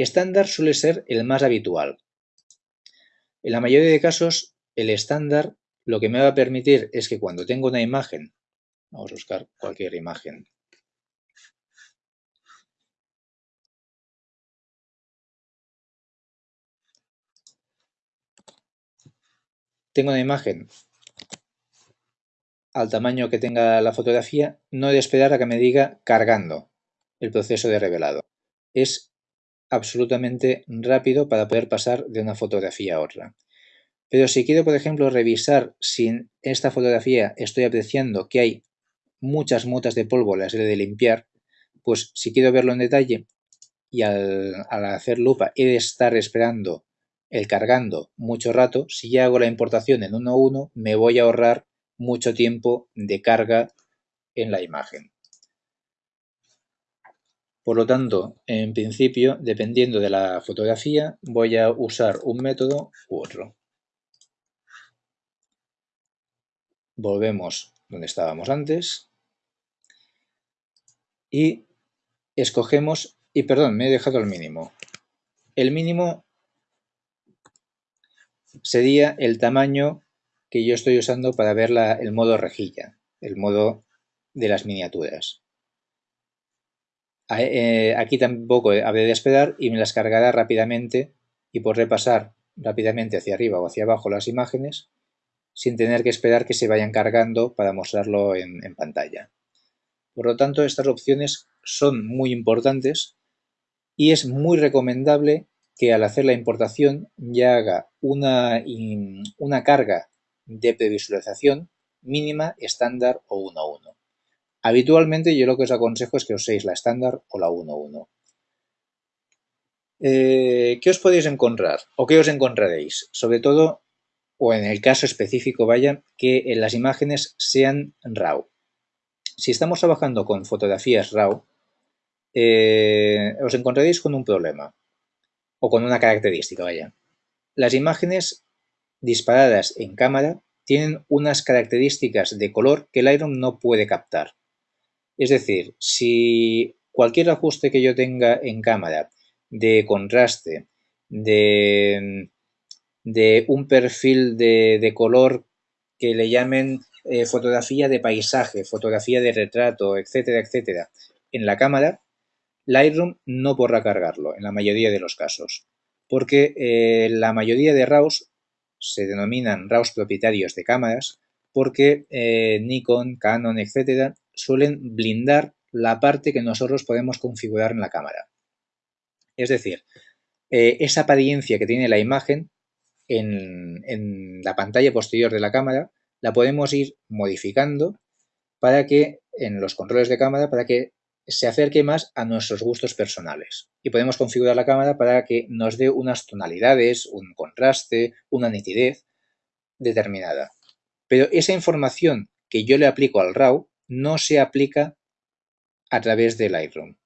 estándar suele ser el más habitual. En la mayoría de casos, el estándar lo que me va a permitir es que cuando tengo una imagen, vamos a buscar cualquier imagen, tengo una imagen al tamaño que tenga la fotografía, no he de esperar a que me diga cargando el proceso de revelado. Es absolutamente rápido para poder pasar de una fotografía a otra. Pero si quiero, por ejemplo, revisar si en esta fotografía estoy apreciando que hay muchas motas de polvo las he de limpiar, pues si quiero verlo en detalle, y al, hacer lupa he de estar esperando el cargando mucho rato, si ya hago la importación en 1.1 me voy a ahorrar mucho tiempo de carga en la imagen. Por lo tanto, en principio, dependiendo de la fotografía, voy a usar un método u otro. Volvemos donde estábamos antes y escogemos, y perdón, me he dejado el mínimo. El mínimo sería el tamaño que yo estoy usando para ver el modo rejilla, el modo de las miniaturas. Eh, aquí tampoco habré de esperar y me las cargará rápidamente y por repasar rápidamente hacia arriba o hacia abajo las imágenes sin tener que esperar que se vayan cargando para mostrarlo en, pantalla. Por lo tanto, estas opciones son muy importantes y es muy recomendable que al hacer la importación ya haga una, una carga de previsualización mínima, estándar o 1.1. Habitualmente yo lo que os aconsejo es que uséis la estándar o la 1.1. Eh, ¿Qué os podéis encontrar o qué os encontraréis? Sobre todo, o en el caso específico, vaya, que las imágenes sean RAW. Si estamos trabajando con fotografías RAW, eh, os encontraréis con un problema o con una característica, vaya. Las imágenes disparadas en cámara tienen unas características de color que el Lightroom no puede captar. Es decir, si cualquier ajuste que yo tenga en cámara de contraste, de, un perfil de, color que le llamen eh, fotografía de paisaje, fotografía de retrato, etcétera, etcétera, en la cámara, Lightroom no podrá cargarlo en la mayoría de los casos, porque eh, la mayoría de RAWs se denominan RAWs propietarios de cámaras, porque eh, Nikon, Canon, etcétera, suelen blindar la parte que nosotros podemos configurar en la cámara. Es decir, eh, esa apariencia que tiene la imagen en, en, la pantalla posterior de la cámara la podemos ir modificando para que en los controles de cámara para que se acerque más a nuestros gustos personales. Y podemos configurar la cámara para que nos dé unas tonalidades, un contraste, una nitidez determinada. Pero esa información que yo le aplico al RAW no se aplica a través de Lightroom.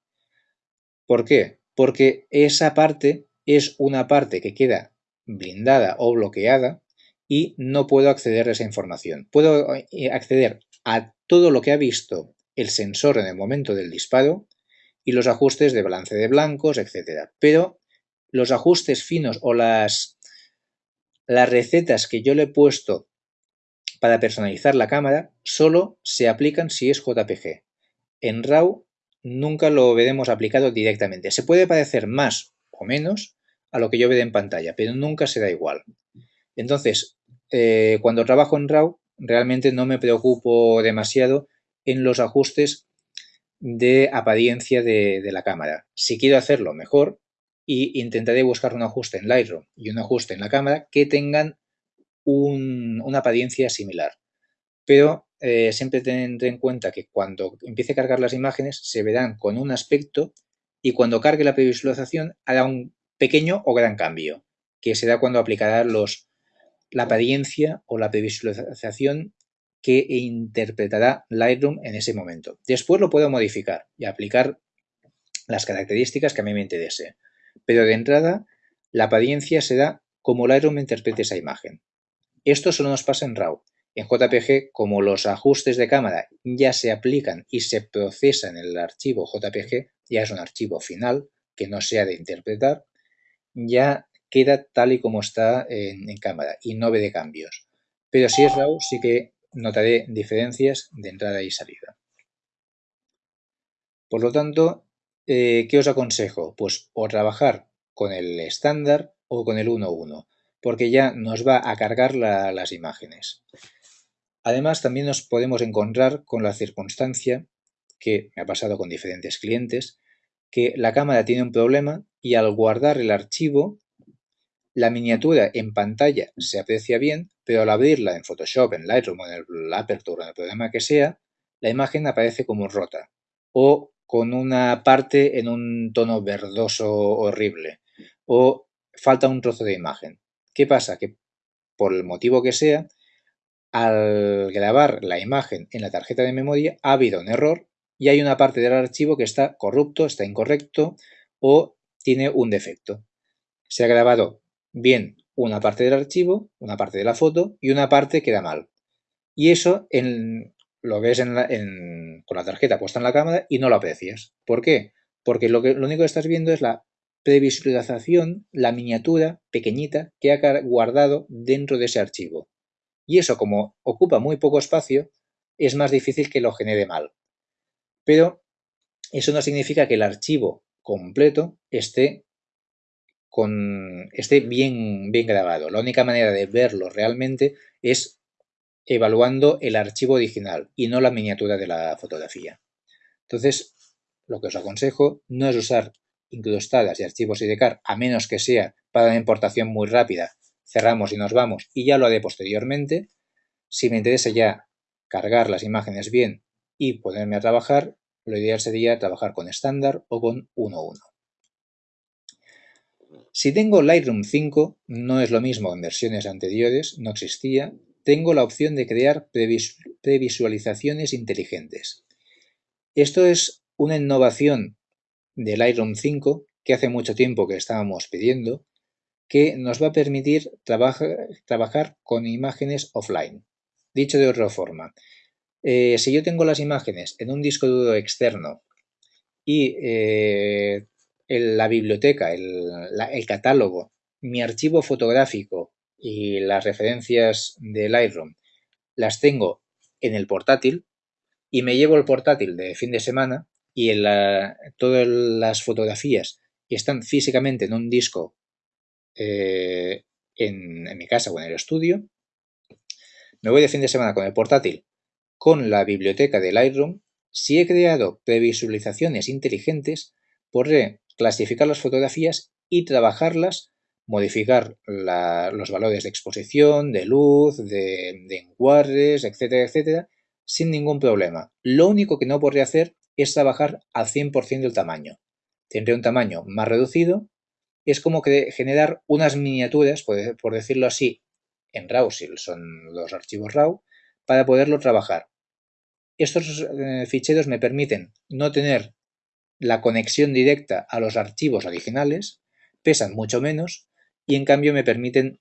¿Por qué? Porque esa parte es una parte que queda blindada o bloqueada y no puedo acceder a esa información. Puedo eh, acceder a todo lo que ha visto el sensor en el momento del disparo y los ajustes de balance de blancos, etc. Pero los ajustes finos o las, las recetas que yo le he puesto para personalizar la cámara solo se aplican si es JPG. En RAW nunca lo veremos aplicado directamente. Se puede parecer más o menos a lo que yo veo en pantalla, pero nunca será igual. Entonces, eh, cuando trabajo en RAW, realmente no me preocupo demasiado en los ajustes de apariencia de, de la cámara. Si quiero hacerlo mejor, y intentaré buscar un ajuste en Lightroom y un ajuste en la cámara que tengan una apariencia similar. Pero eh, siempre tendré en cuenta que cuando empiece a cargar las imágenes se verán con un aspecto y cuando cargue la previsualización hará un pequeño o gran cambio, que será cuando aplicará los, la apariencia o la previsualización que interpretará Lightroom en ese momento. Después lo puedo modificar y aplicar las características que a mí me interese. Pero de entrada, la apariencia será como Lightroom interprete esa imagen. Esto solo nos pasa en RAW. En JPG, como los ajustes de cámara ya se aplican y se procesan en el archivo JPG, ya es un archivo final que no se ha de interpretar, ya queda tal y como está en, cámara y no ve de cambios. Pero si es RAW, sí que notaré diferencias de entrada y salida. Por lo tanto, eh, ¿qué os aconsejo? Pues o trabajar con el estándar o con el 1.1 porque ya nos va a cargar las imágenes. Además, también nos podemos encontrar con la circunstancia, que me ha pasado con diferentes clientes, que la cámara tiene un problema y al guardar el archivo, la miniatura en pantalla se aprecia bien, pero al abrirla en Photoshop, en Lightroom, en el Aperture, en el programa que sea, la imagen aparece como rota o con una parte en un tono verdoso horrible o falta un trozo de imagen. ¿Qué pasa? Que por el motivo que sea, al grabar la imagen en la tarjeta de memoria ha habido un error y hay una parte del archivo que está corrupto, está incorrecto o tiene un defecto. Se ha grabado bien una parte del archivo, una parte de la foto y una parte queda mal. Y eso en, lo ves con la tarjeta puesta en la cámara y no lo aprecias. ¿Por qué? Porque lo, que, lo único que estás viendo es la previsualización, la miniatura pequeñita que ha guardado dentro de ese archivo. Y eso, como ocupa muy poco espacio, es más difícil que lo genere mal. Pero eso no significa que el archivo completo esté, esté bien, bien grabado. La única manera de verlo realmente es evaluando el archivo original y no la miniatura de la fotografía. Entonces, lo que os aconsejo no es usar incrustadas y archivos IDCAR, a menos que sea para una importación muy rápida, cerramos y nos vamos y ya lo haré posteriormente. Si me interesa ya cargar las imágenes bien y ponerme a trabajar, lo ideal sería trabajar con estándar o con 1.1. Si tengo Lightroom 5, no es lo mismo en versiones anteriores, no existía, tengo la opción de crear previsualizaciones inteligentes. Esto es una innovación del Lightroom 5 que hace mucho tiempo que estábamos pidiendo, que nos va a permitir trabajar con imágenes offline. Dicho de otra forma, eh, si yo tengo las imágenes en un disco duro externo y eh, la biblioteca, el, catálogo, mi archivo fotográfico y las referencias de Lightroom las tengo en el portátil y me llevo el portátil de fin de semana y todas las fotografías están físicamente en un disco eh, en, mi casa o en el estudio, me voy de fin de semana con el portátil con la biblioteca de Lightroom, si he creado previsualizaciones inteligentes, podré clasificar las fotografías y trabajarlas, modificar los valores de exposición, de luz, de, encuadres, etcétera, etcétera, sin ningún problema. Lo único que no podré hacer es trabajar al 100% del tamaño. Tendré un tamaño más reducido. Es como que generar unas miniaturas, por, decirlo así, en RAW, si son los archivos RAW, para poderlo trabajar. Estos eh, ficheros me permiten no tener la conexión directa a los archivos originales, pesan mucho menos y en cambio me permiten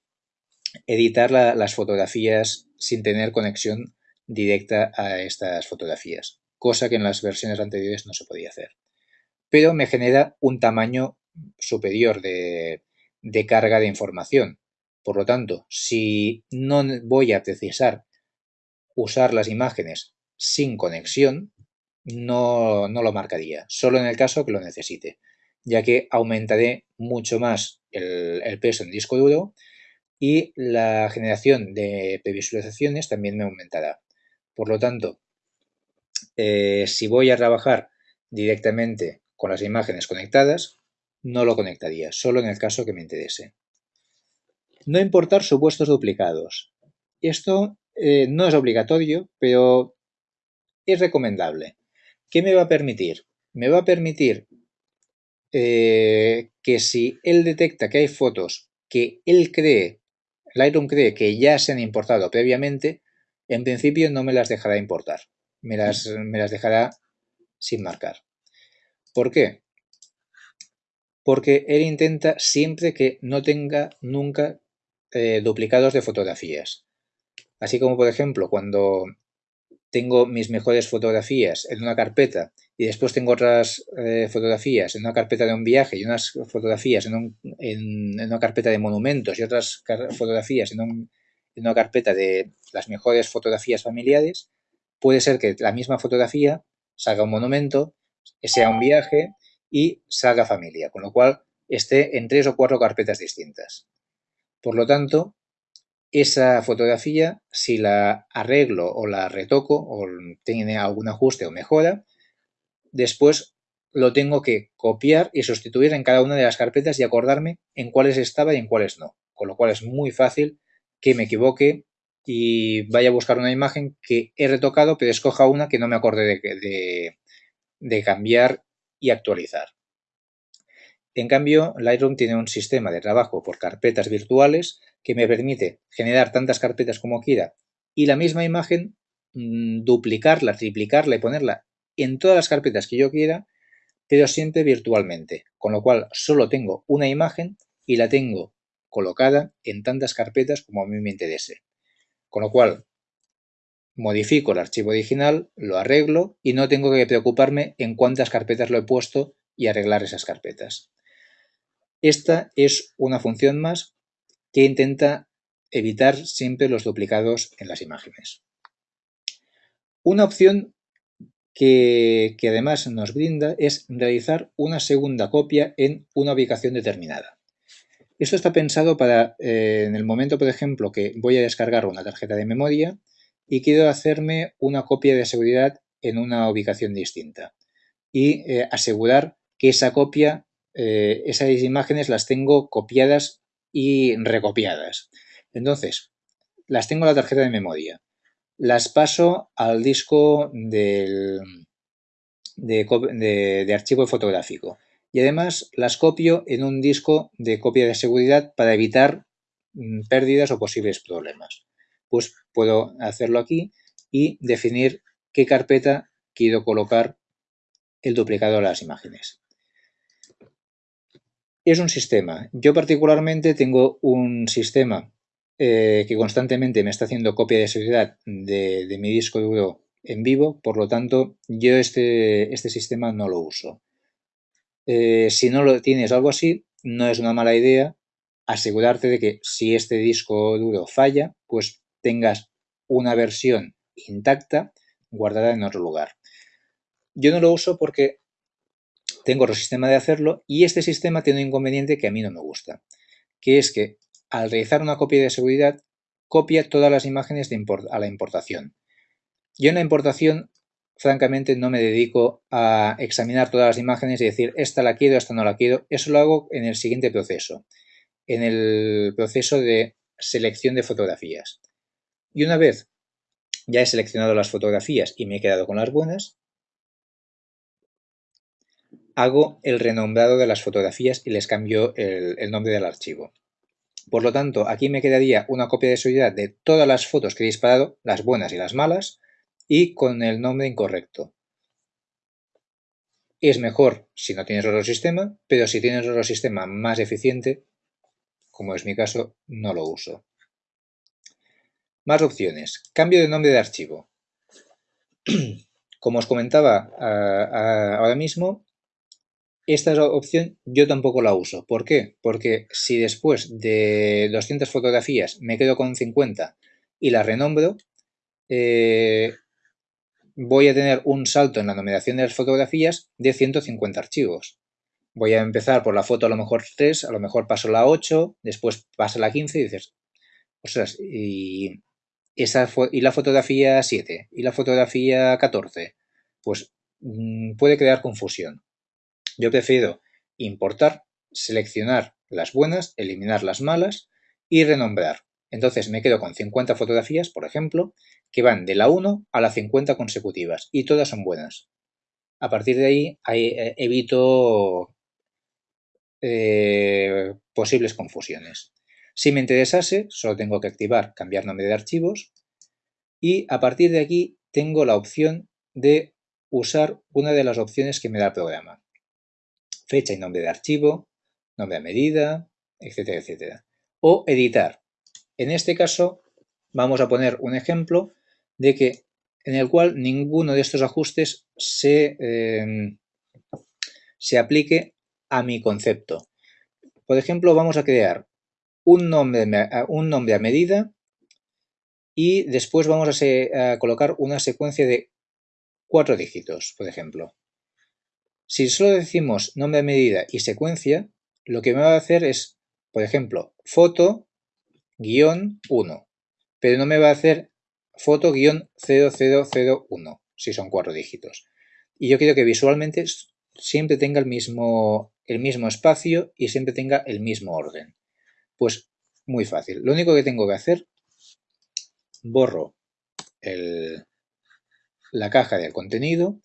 editar las fotografías sin tener conexión directa a estas fotografías, cosa que en las versiones anteriores no se podía hacer. Pero me genera un tamaño superior de, carga de información. Por lo tanto, si no voy a precisar usar las imágenes sin conexión, no, no, lo marcaría, solo en el caso que lo necesite, ya que aumentaré mucho más el, peso en disco duro y la generación de previsualizaciones también me aumentará. Por lo tanto, eh, si voy a trabajar directamente con las imágenes conectadas, no lo conectaría, solo en el caso que me interese. No importar supuestos duplicados. Esto eh, no es obligatorio, pero es recomendable. ¿Qué me va a permitir? Me va a permitir eh, que si él detecta que hay fotos que él cree, Lightroom cree que ya se han importado previamente, en principio no me las dejará importar. Me las, me las dejará sin marcar. ¿Por qué? Porque él intenta siempre que no tenga nunca eh, duplicados de fotografías. Así como, por ejemplo, cuando tengo mis mejores fotografías en una carpeta y después tengo otras eh, fotografías en una carpeta de un viaje y unas fotografías en, una carpeta de monumentos y otras fotografías en, una carpeta de las mejores fotografías familiares, puede ser que la misma fotografía salga un monumento, sea un viaje y salga familia, con lo cual esté en tres o cuatro carpetas distintas. Por lo tanto, esa fotografía, si la arreglo o la retoco o tiene algún ajuste o mejora, después lo tengo que copiar y sustituir en cada una de las carpetas y acordarme en cuáles estaba y en cuáles no. Con lo cual es muy fácil que me equivoque y vaya a buscar una imagen que he retocado, pero escoja una que no me acordé de, de cambiar y actualizar. En cambio, Lightroom tiene un sistema de trabajo por carpetas virtuales que me permite generar tantas carpetas como quiera y la misma imagen mm, duplicarla, triplicarla y ponerla en todas las carpetas que yo quiera, pero siempre virtualmente, con lo cual solo tengo una imagen y la tengo colocada en tantas carpetas como a mí me interese. Con lo cual, modifico el archivo original, lo arreglo y no tengo que preocuparme en cuántas carpetas lo he puesto y arreglar esas carpetas. Esta es una función más que intenta evitar siempre los duplicados en las imágenes. Una opción que, además nos brinda es realizar una segunda copia en una ubicación determinada. Esto está pensado para, eh, en el momento, por ejemplo, que voy a descargar una tarjeta de memoria y quiero hacerme una copia de seguridad en una ubicación distinta y eh, asegurar que esa copia eh, esas imágenes las tengo copiadas y recopiadas. Entonces, las tengo en la tarjeta de memoria. Las paso al disco de, archivo fotográfico. Y además las copio en un disco de copia de seguridad para evitar mm, pérdidas o posibles problemas. Pues puedo hacerlo aquí y definir qué carpeta quiero colocar el duplicado de las imágenes es un sistema. Yo particularmente tengo un sistema eh, que constantemente me está haciendo copia de seguridad de, mi disco duro en vivo, por lo tanto yo este, este sistema no lo uso. Eh, si no lo tienes algo así, no es una mala idea asegurarte de que si este disco duro falla, pues tengas una versión intacta guardada en otro lugar. Yo no lo uso porque tengo otro sistema de hacerlo y este sistema tiene un inconveniente que a mí no me gusta, que es que al realizar una copia de seguridad copia todas las imágenes de a la importación. Yo en la importación, francamente, no me dedico a examinar todas las imágenes y decir esta la quiero, esta no la quiero. Eso lo hago en el siguiente proceso, en el proceso de selección de fotografías. Y una vez ya he seleccionado las fotografías y me he quedado con las buenas, hago el renombrado de las fotografías y les cambio el, nombre del archivo. Por lo tanto, aquí me quedaría una copia de seguridad de todas las fotos que he disparado, las buenas y las malas, y con el nombre incorrecto. Es mejor si no tienes otro sistema, pero si tienes otro sistema más eficiente, como es mi caso, no lo uso. Más opciones. Cambio de nombre de archivo. (clears throat) Como os comentaba ahora mismo, esta opción yo tampoco la uso. ¿Por qué? Porque si después de 200 fotografías me quedo con 50 y las renombro, eh, voy a tener un salto en la numeración de las fotografías de 150 archivos. Voy a empezar por la foto a lo mejor 3, a lo mejor paso la 8, después pasa la 15 y dices, ostras, y, esa y la fotografía 7 y la fotografía 14, pues mm, puede crear confusión. Yo prefiero importar, seleccionar las buenas, eliminar las malas y renombrar. Entonces me quedo con 50 fotografías, por ejemplo, que van de la 1 a la 50 consecutivas y todas son buenas. A partir de ahí, eh, evito eh, posibles confusiones. Si me interesase, solo tengo que activar cambiar nombre de archivos y a partir de aquí tengo la opción de usar una de las opciones que me da el programa fecha y nombre de archivo, nombre a medida, etcétera, etcétera. O editar. En este caso vamos a poner un ejemplo de que en el cual ninguno de estos ajustes se, em, se aplique a mi concepto. Por ejemplo, vamos a crear un nombre, un nombre a medida y después vamos a, a colocar una secuencia de cuatro dígitos, por ejemplo. Si solo decimos nombre de medida y secuencia, lo que me va a hacer es, por ejemplo, foto guion 1, pero no me va a hacer foto guion 0001, si son cuatro dígitos. Y yo quiero que visualmente siempre tenga el mismo, el mismo espacio y siempre tenga el mismo orden. Pues muy fácil. Lo único que tengo que hacer, borro la caja del contenido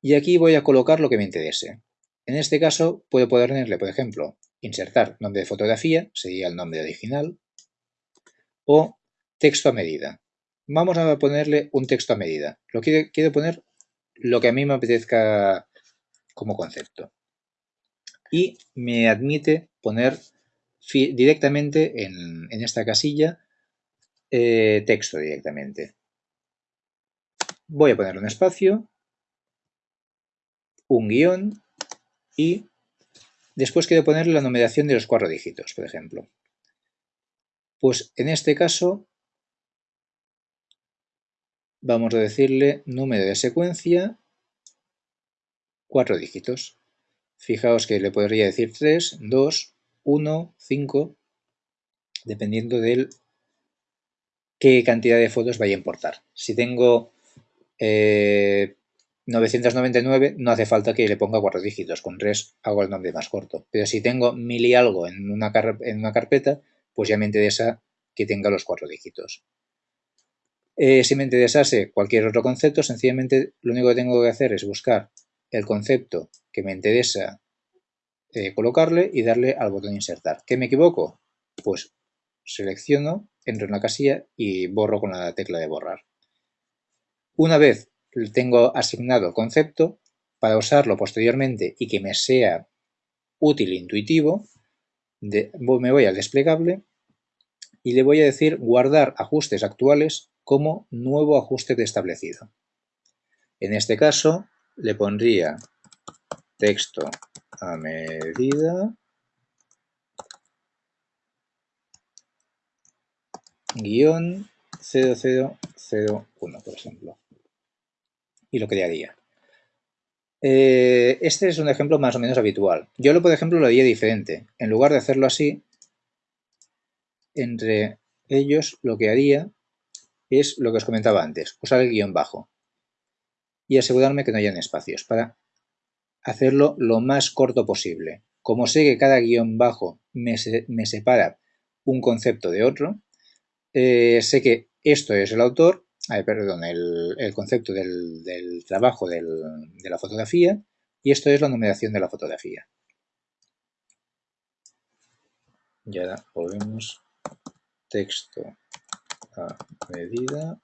y aquí voy a colocar lo que me interese. En este caso puedo ponerle, por ejemplo, insertar nombre de fotografía, sería el nombre original, o texto a medida. Vamos a ponerle un texto a medida. Lo quiero, quiero poner lo que a mí me apetezca como concepto. Y me admite poner directamente en, esta casilla eh, texto directamente. Voy a poner un espacio, un guion y después quiero ponerle la numeración de los cuatro dígitos, por ejemplo. Pues en este caso vamos a decirle número de secuencia, cuatro dígitos. Fijaos que le podría decir 3, 2, 1, 5, dependiendo de qué cantidad de fotos vaya a importar. Si tengo 999, eh, no hace falta que le ponga cuatro dígitos, con 3 hago el nombre más corto. Pero si tengo mil y algo en una, en una carpeta, pues ya me interesa que tenga los cuatro dígitos. Eh, si me interesase cualquier otro concepto, sencillamente lo único que tengo que hacer es buscar el concepto que me interesa eh, colocarle y darle al botón insertar. ¿Qué me equivoco? Pues selecciono, entro en la casilla y borro con la tecla de borrar. Una vez tengo asignado el concepto, para usarlo posteriormente y que me sea útil e intuitivo, me voy al desplegable y le voy a decir guardar ajustes actuales como nuevo ajuste de establecido. En este caso le pondría texto a medida guion 0001, por ejemplo. Y lo crearía. Eh, este es un ejemplo más o menos habitual. Yo, lo, por ejemplo, lo haría diferente. En lugar de hacerlo así, entre ellos lo que haría es lo que os comentaba antes, usar el guion bajo y asegurarme que no hayan espacios para hacerlo lo más corto posible. Como sé que cada guion bajo me, separa un concepto de otro, eh, sé que esto es el autor, perdón, el, concepto del, trabajo de la fotografía y esto es la numeración de la fotografía. Y ahora volvemos texto a medida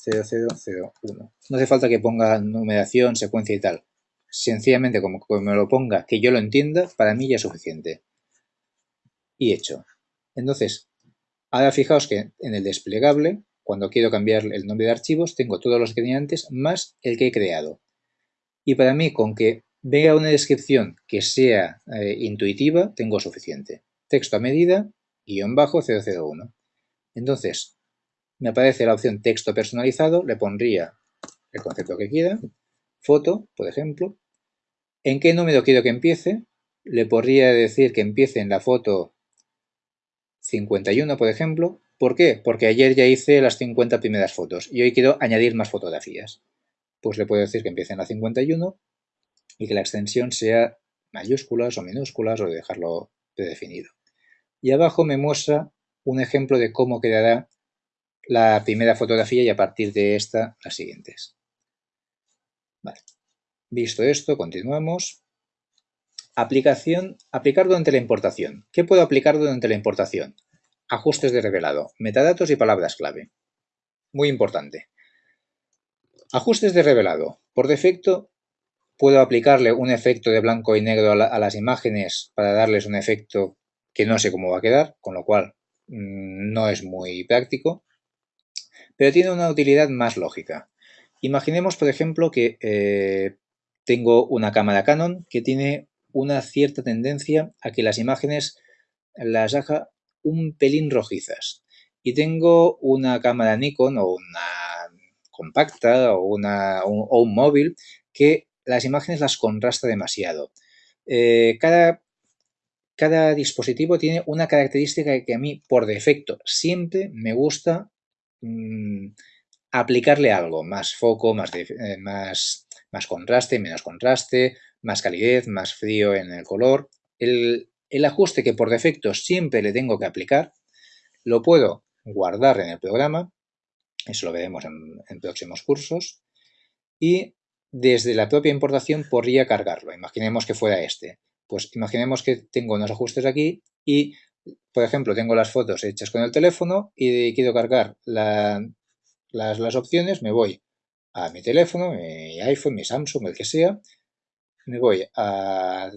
0001. No hace falta que ponga numeración, secuencia y tal. Sencillamente, como, me lo ponga, que yo lo entienda, para mí ya es suficiente. Y hecho. Entonces, ahora fijaos que en el desplegable, cuando quiero cambiar el nombre de archivos, tengo todos los que tenía antes más el que he creado. Y para mí, con que vea una descripción que sea eh, intuitiva, tengo suficiente. Texto a medida, 001. Entonces, me aparece la opción texto personalizado, le pondría el concepto que quiera, foto, por ejemplo. ¿En qué número quiero que empiece? Le podría decir que empiece en la foto 51, por ejemplo. ¿Por qué? Porque ayer ya hice las 50 primeras fotos y hoy quiero añadir más fotografías. Pues le puedo decir que empiece en la 51 y que la extensión sea mayúsculas o minúsculas o dejarlo predefinido. Y abajo me muestra un ejemplo de cómo quedará la primera fotografía y a partir de esta las siguientes. Visto esto, continuamos. Aplicación, aplicar durante la importación. ¿Qué puedo aplicar durante la importación? Ajustes de revelado, metadatos y palabras clave. Muy importante. Ajustes de revelado. Por defecto, puedo aplicarle un efecto de blanco y negro a, a las imágenes para darles un efecto que no sé cómo va a quedar, con lo cual mm, no es muy práctico pero tiene una utilidad más lógica. Imaginemos, por ejemplo, que eh, tengo una cámara Canon que tiene una cierta tendencia a que las imágenes las haga un pelín rojizas. Y tengo una cámara Nikon o una compacta o, una, un, un móvil que las imágenes las contrasta demasiado. Eh, cada, cada dispositivo tiene una característica que a mí por defecto siempre me gusta Mm, aplicarle algo, más foco, más, eh, más, más, contraste, menos contraste, más calidez, más frío en el color. El, ajuste que por defecto siempre le tengo que aplicar, lo puedo guardar en el programa, eso lo veremos en, próximos cursos, y desde la propia importación podría cargarlo. Imaginemos que fuera este. Pues imaginemos que tengo unos ajustes aquí y, por ejemplo, tengo las fotos hechas con el teléfono y quiero cargar las, opciones, me voy a mi teléfono, mi iPhone, mi Samsung, el que sea, me voy a,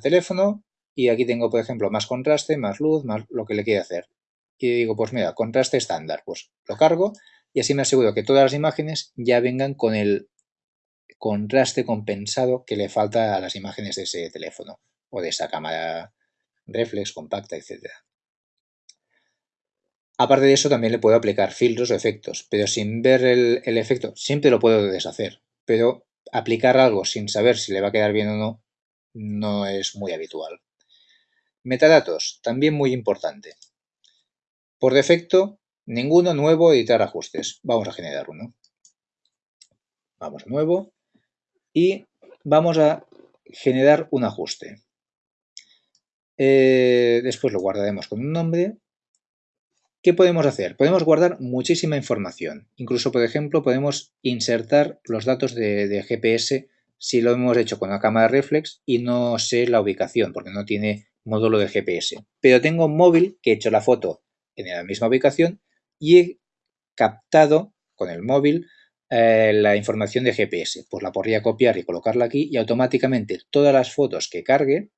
teléfono y aquí tengo, por ejemplo, más contraste, más luz, más lo que le quiera hacer. Y digo, pues mira, contraste estándar, pues lo cargo y así me aseguro que todas las imágenes ya vengan con el contraste compensado que le falta a las imágenes de ese teléfono o de esa cámara reflex, compacta, etc. Aparte de eso, también le puedo aplicar filtros o efectos, pero sin ver el, el efecto, siempre lo puedo deshacer, pero aplicar algo sin saber si le va a quedar bien o no, no es muy habitual. Metadatos, también muy importante. Por defecto, ninguno nuevo, editar ajustes. Vamos a generar uno. Vamos a nuevo y vamos a generar un ajuste. Eh, después lo guardaremos con un nombre. ¿Qué podemos hacer? Podemos guardar muchísima información. Incluso, por ejemplo, podemos insertar los datos de, GPS si lo hemos hecho con la cámara reflex y no sé la ubicación porque no tiene módulo de GPS. Pero tengo un móvil que he hecho la foto en la misma ubicación y he captado con el móvil eh, la información de GPS. Pues la podría copiar y colocarla aquí y automáticamente todas las fotos que cargue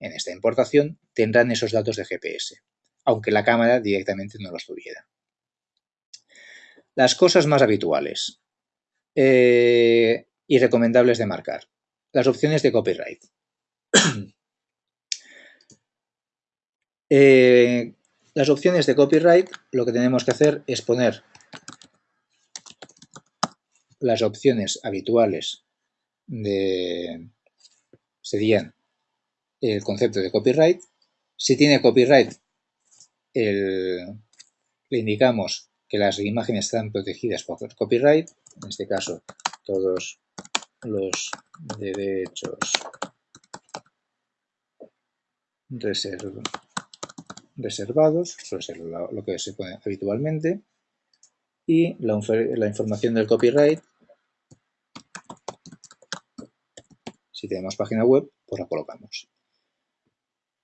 en esta importación tendrán esos datos de GPS, aunque la cámara directamente no los tuviera. Las cosas más habituales eh, y recomendables de marcar. Las opciones de copyright. (clears throat) Eh, las opciones de copyright lo que tenemos que hacer es poner las opciones habituales de, serían el concepto de copyright. Si tiene copyright, le indicamos que las imágenes están protegidas por copyright, en este caso todos los derechos reservados, suele ser lo, que se pone habitualmente, y la, la información del copyright Si tenemos página web, pues la colocamos.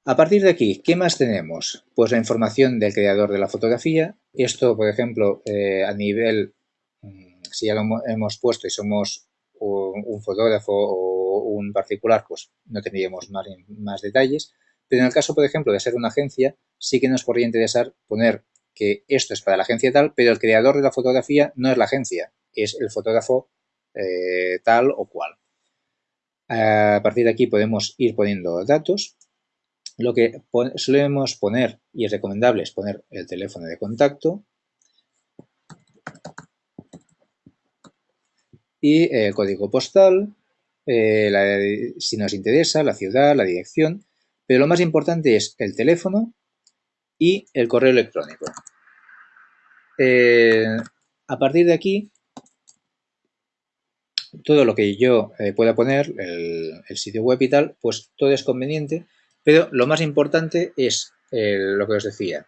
A partir de aquí, ¿qué más tenemos? Pues la información del creador de la fotografía. Esto, por ejemplo, eh, a nivel, mm, si ya lo hemos puesto y somos un, fotógrafo o un particular, pues no tendríamos más, detalles. Pero en el caso, por ejemplo, de ser una agencia, sí que nos podría interesar poner que esto es para la agencia tal, pero el creador de la fotografía no es la agencia, es el fotógrafo eh, tal o cual. A partir de aquí podemos ir poniendo datos. Lo que solemos poner y es recomendable es poner el teléfono de contacto y el código postal, eh, si nos interesa, la ciudad, la dirección, pero lo más importante es el teléfono y el correo electrónico. Eh, a partir de aquí todo lo que yo eh, pueda poner, el, sitio web y tal, pues todo es conveniente, pero lo más importante es lo que os decía,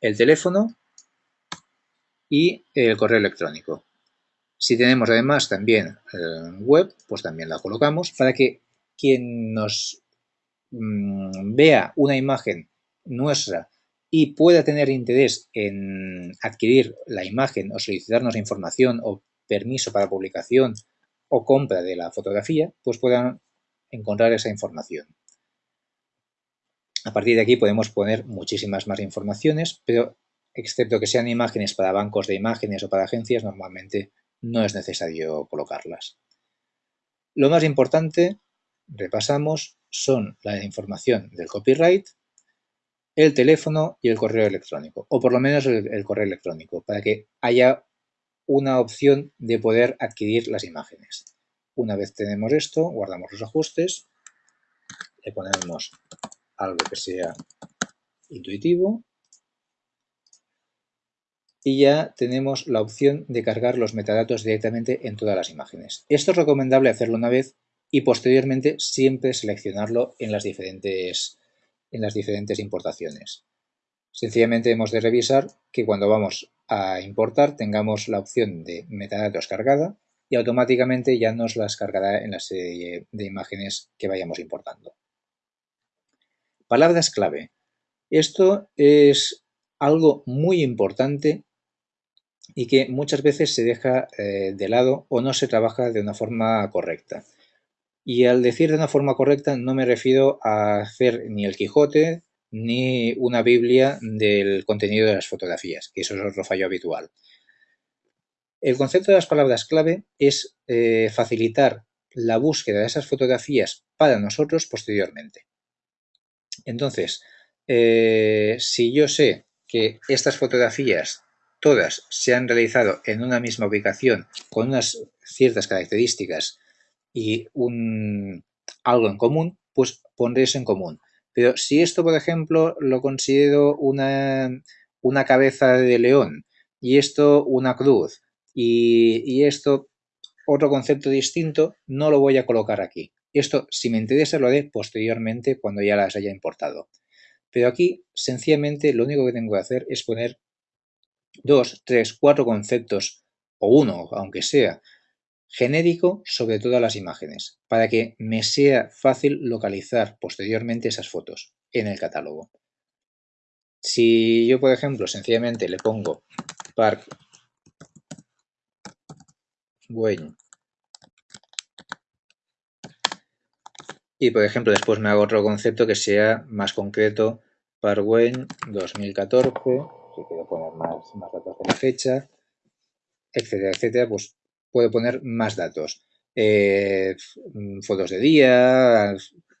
el teléfono y el correo electrónico. Si tenemos además también web, pues también la colocamos para que quien nos mm, vea una imagen nuestra y pueda tener interés en adquirir la imagen o solicitarnos información o permiso para publicación o compra de la fotografía, pues puedan encontrar esa información. A partir de aquí podemos poner muchísimas más informaciones, pero excepto que sean imágenes para bancos de imágenes o para agencias, normalmente no es necesario colocarlas. Lo más importante, repasamos, son la información del copyright, el teléfono y el correo electrónico, o por lo menos el, correo electrónico, para que haya una opción de poder adquirir las imágenes. Una vez tenemos esto, guardamos los ajustes, le ponemos algo que sea intuitivo y ya tenemos la opción de cargar los metadatos directamente en todas las imágenes. Esto es recomendable hacerlo una vez y posteriormente siempre seleccionarlo en las diferentes, en las diferentes importaciones. Sencillamente hemos de revisar que cuando vamos a importar tengamos la opción de metadatos cargada y automáticamente ya nos las cargará en la serie de imágenes que vayamos importando. Palabras clave. Esto es algo muy importante y que muchas veces se deja eh, de lado o no se trabaja de una forma correcta. Y al decir de una forma correcta no me refiero a hacer ni el Quijote ni una Biblia del contenido de las fotografías, que eso es otro fallo habitual. El concepto de las palabras clave es eh, facilitar la búsqueda de esas fotografías para nosotros posteriormente. Entonces, eh, si yo sé que estas fotografías todas se han realizado en una misma ubicación con unas ciertas características y un, algo en común, pues pondré eso en común. Pero si esto, por ejemplo, lo considero una, una cabeza de león y esto una cruz y, y esto otro concepto distinto, no lo voy a colocar aquí. Esto, si me interesa, lo haré posteriormente cuando ya las haya importado. Pero aquí, sencillamente, lo único que tengo que hacer es poner dos, tres, cuatro conceptos, o uno, aunque sea, genérico sobre todas las imágenes, para que me sea fácil localizar posteriormente esas fotos en el catálogo. Si yo, por ejemplo, sencillamente le pongo Park Wayne y, por ejemplo, después me hago otro concepto que sea más concreto, Park Wayne 2014, si quiero poner más, más datos de la fecha, etcétera, etcétera, pues puedo poner más datos. Eh, fotos de día,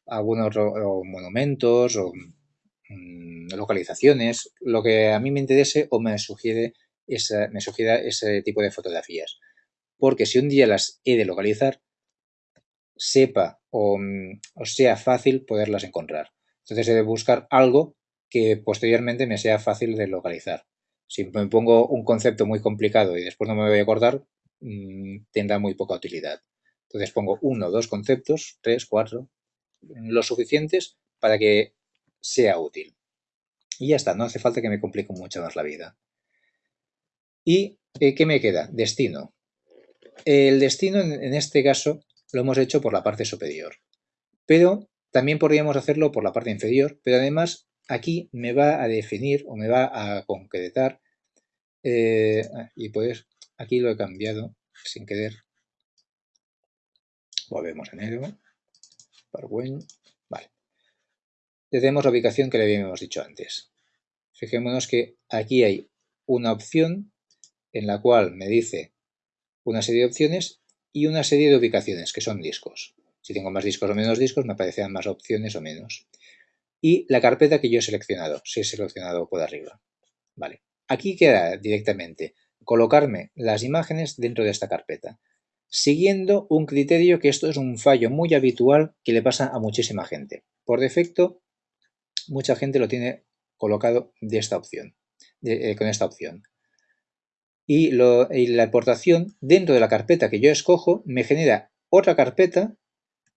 algunos monumentos o mm, localizaciones, lo que a mí me interese o me sugiere esa, me sugiera ese tipo de fotografías. Porque si un día las he de localizar, sepa o, mm, o sea fácil poderlas encontrar. Entonces he de buscar algo que posteriormente me sea fácil de localizar. Si me pongo un concepto muy complicado y después no me voy a acordar, Mm, tendrá muy poca utilidad. Entonces pongo uno, dos conceptos, tres, cuatro, lo suficientes para que sea útil. Y ya está, no hace falta que me complique mucho más la vida. ¿Y eh, qué me queda? Destino. El destino en este caso lo hemos hecho por la parte superior, pero también podríamos hacerlo por la parte inferior, pero además aquí me va a definir o me va a concretar eh, y pues Aquí lo he cambiado sin querer. Volvemos a. Parwen. Vale. Le tenemos la ubicación que le habíamos dicho antes. Fijémonos que aquí hay una opción en la cual me dice una serie de opciones y una serie de ubicaciones, que son discos. Si tengo más discos o menos discos, me aparecerán más opciones o menos. Y la carpeta que yo he seleccionado, si he seleccionado por arriba. Vale. Aquí queda directamente colocarme las imágenes dentro de esta carpeta, siguiendo un criterio que esto es un fallo muy habitual que le pasa a muchísima gente. Por defecto, mucha gente lo tiene colocado de esta opción, eh, con esta opción. Y, la importación dentro de la carpeta que yo escojo me genera otra carpeta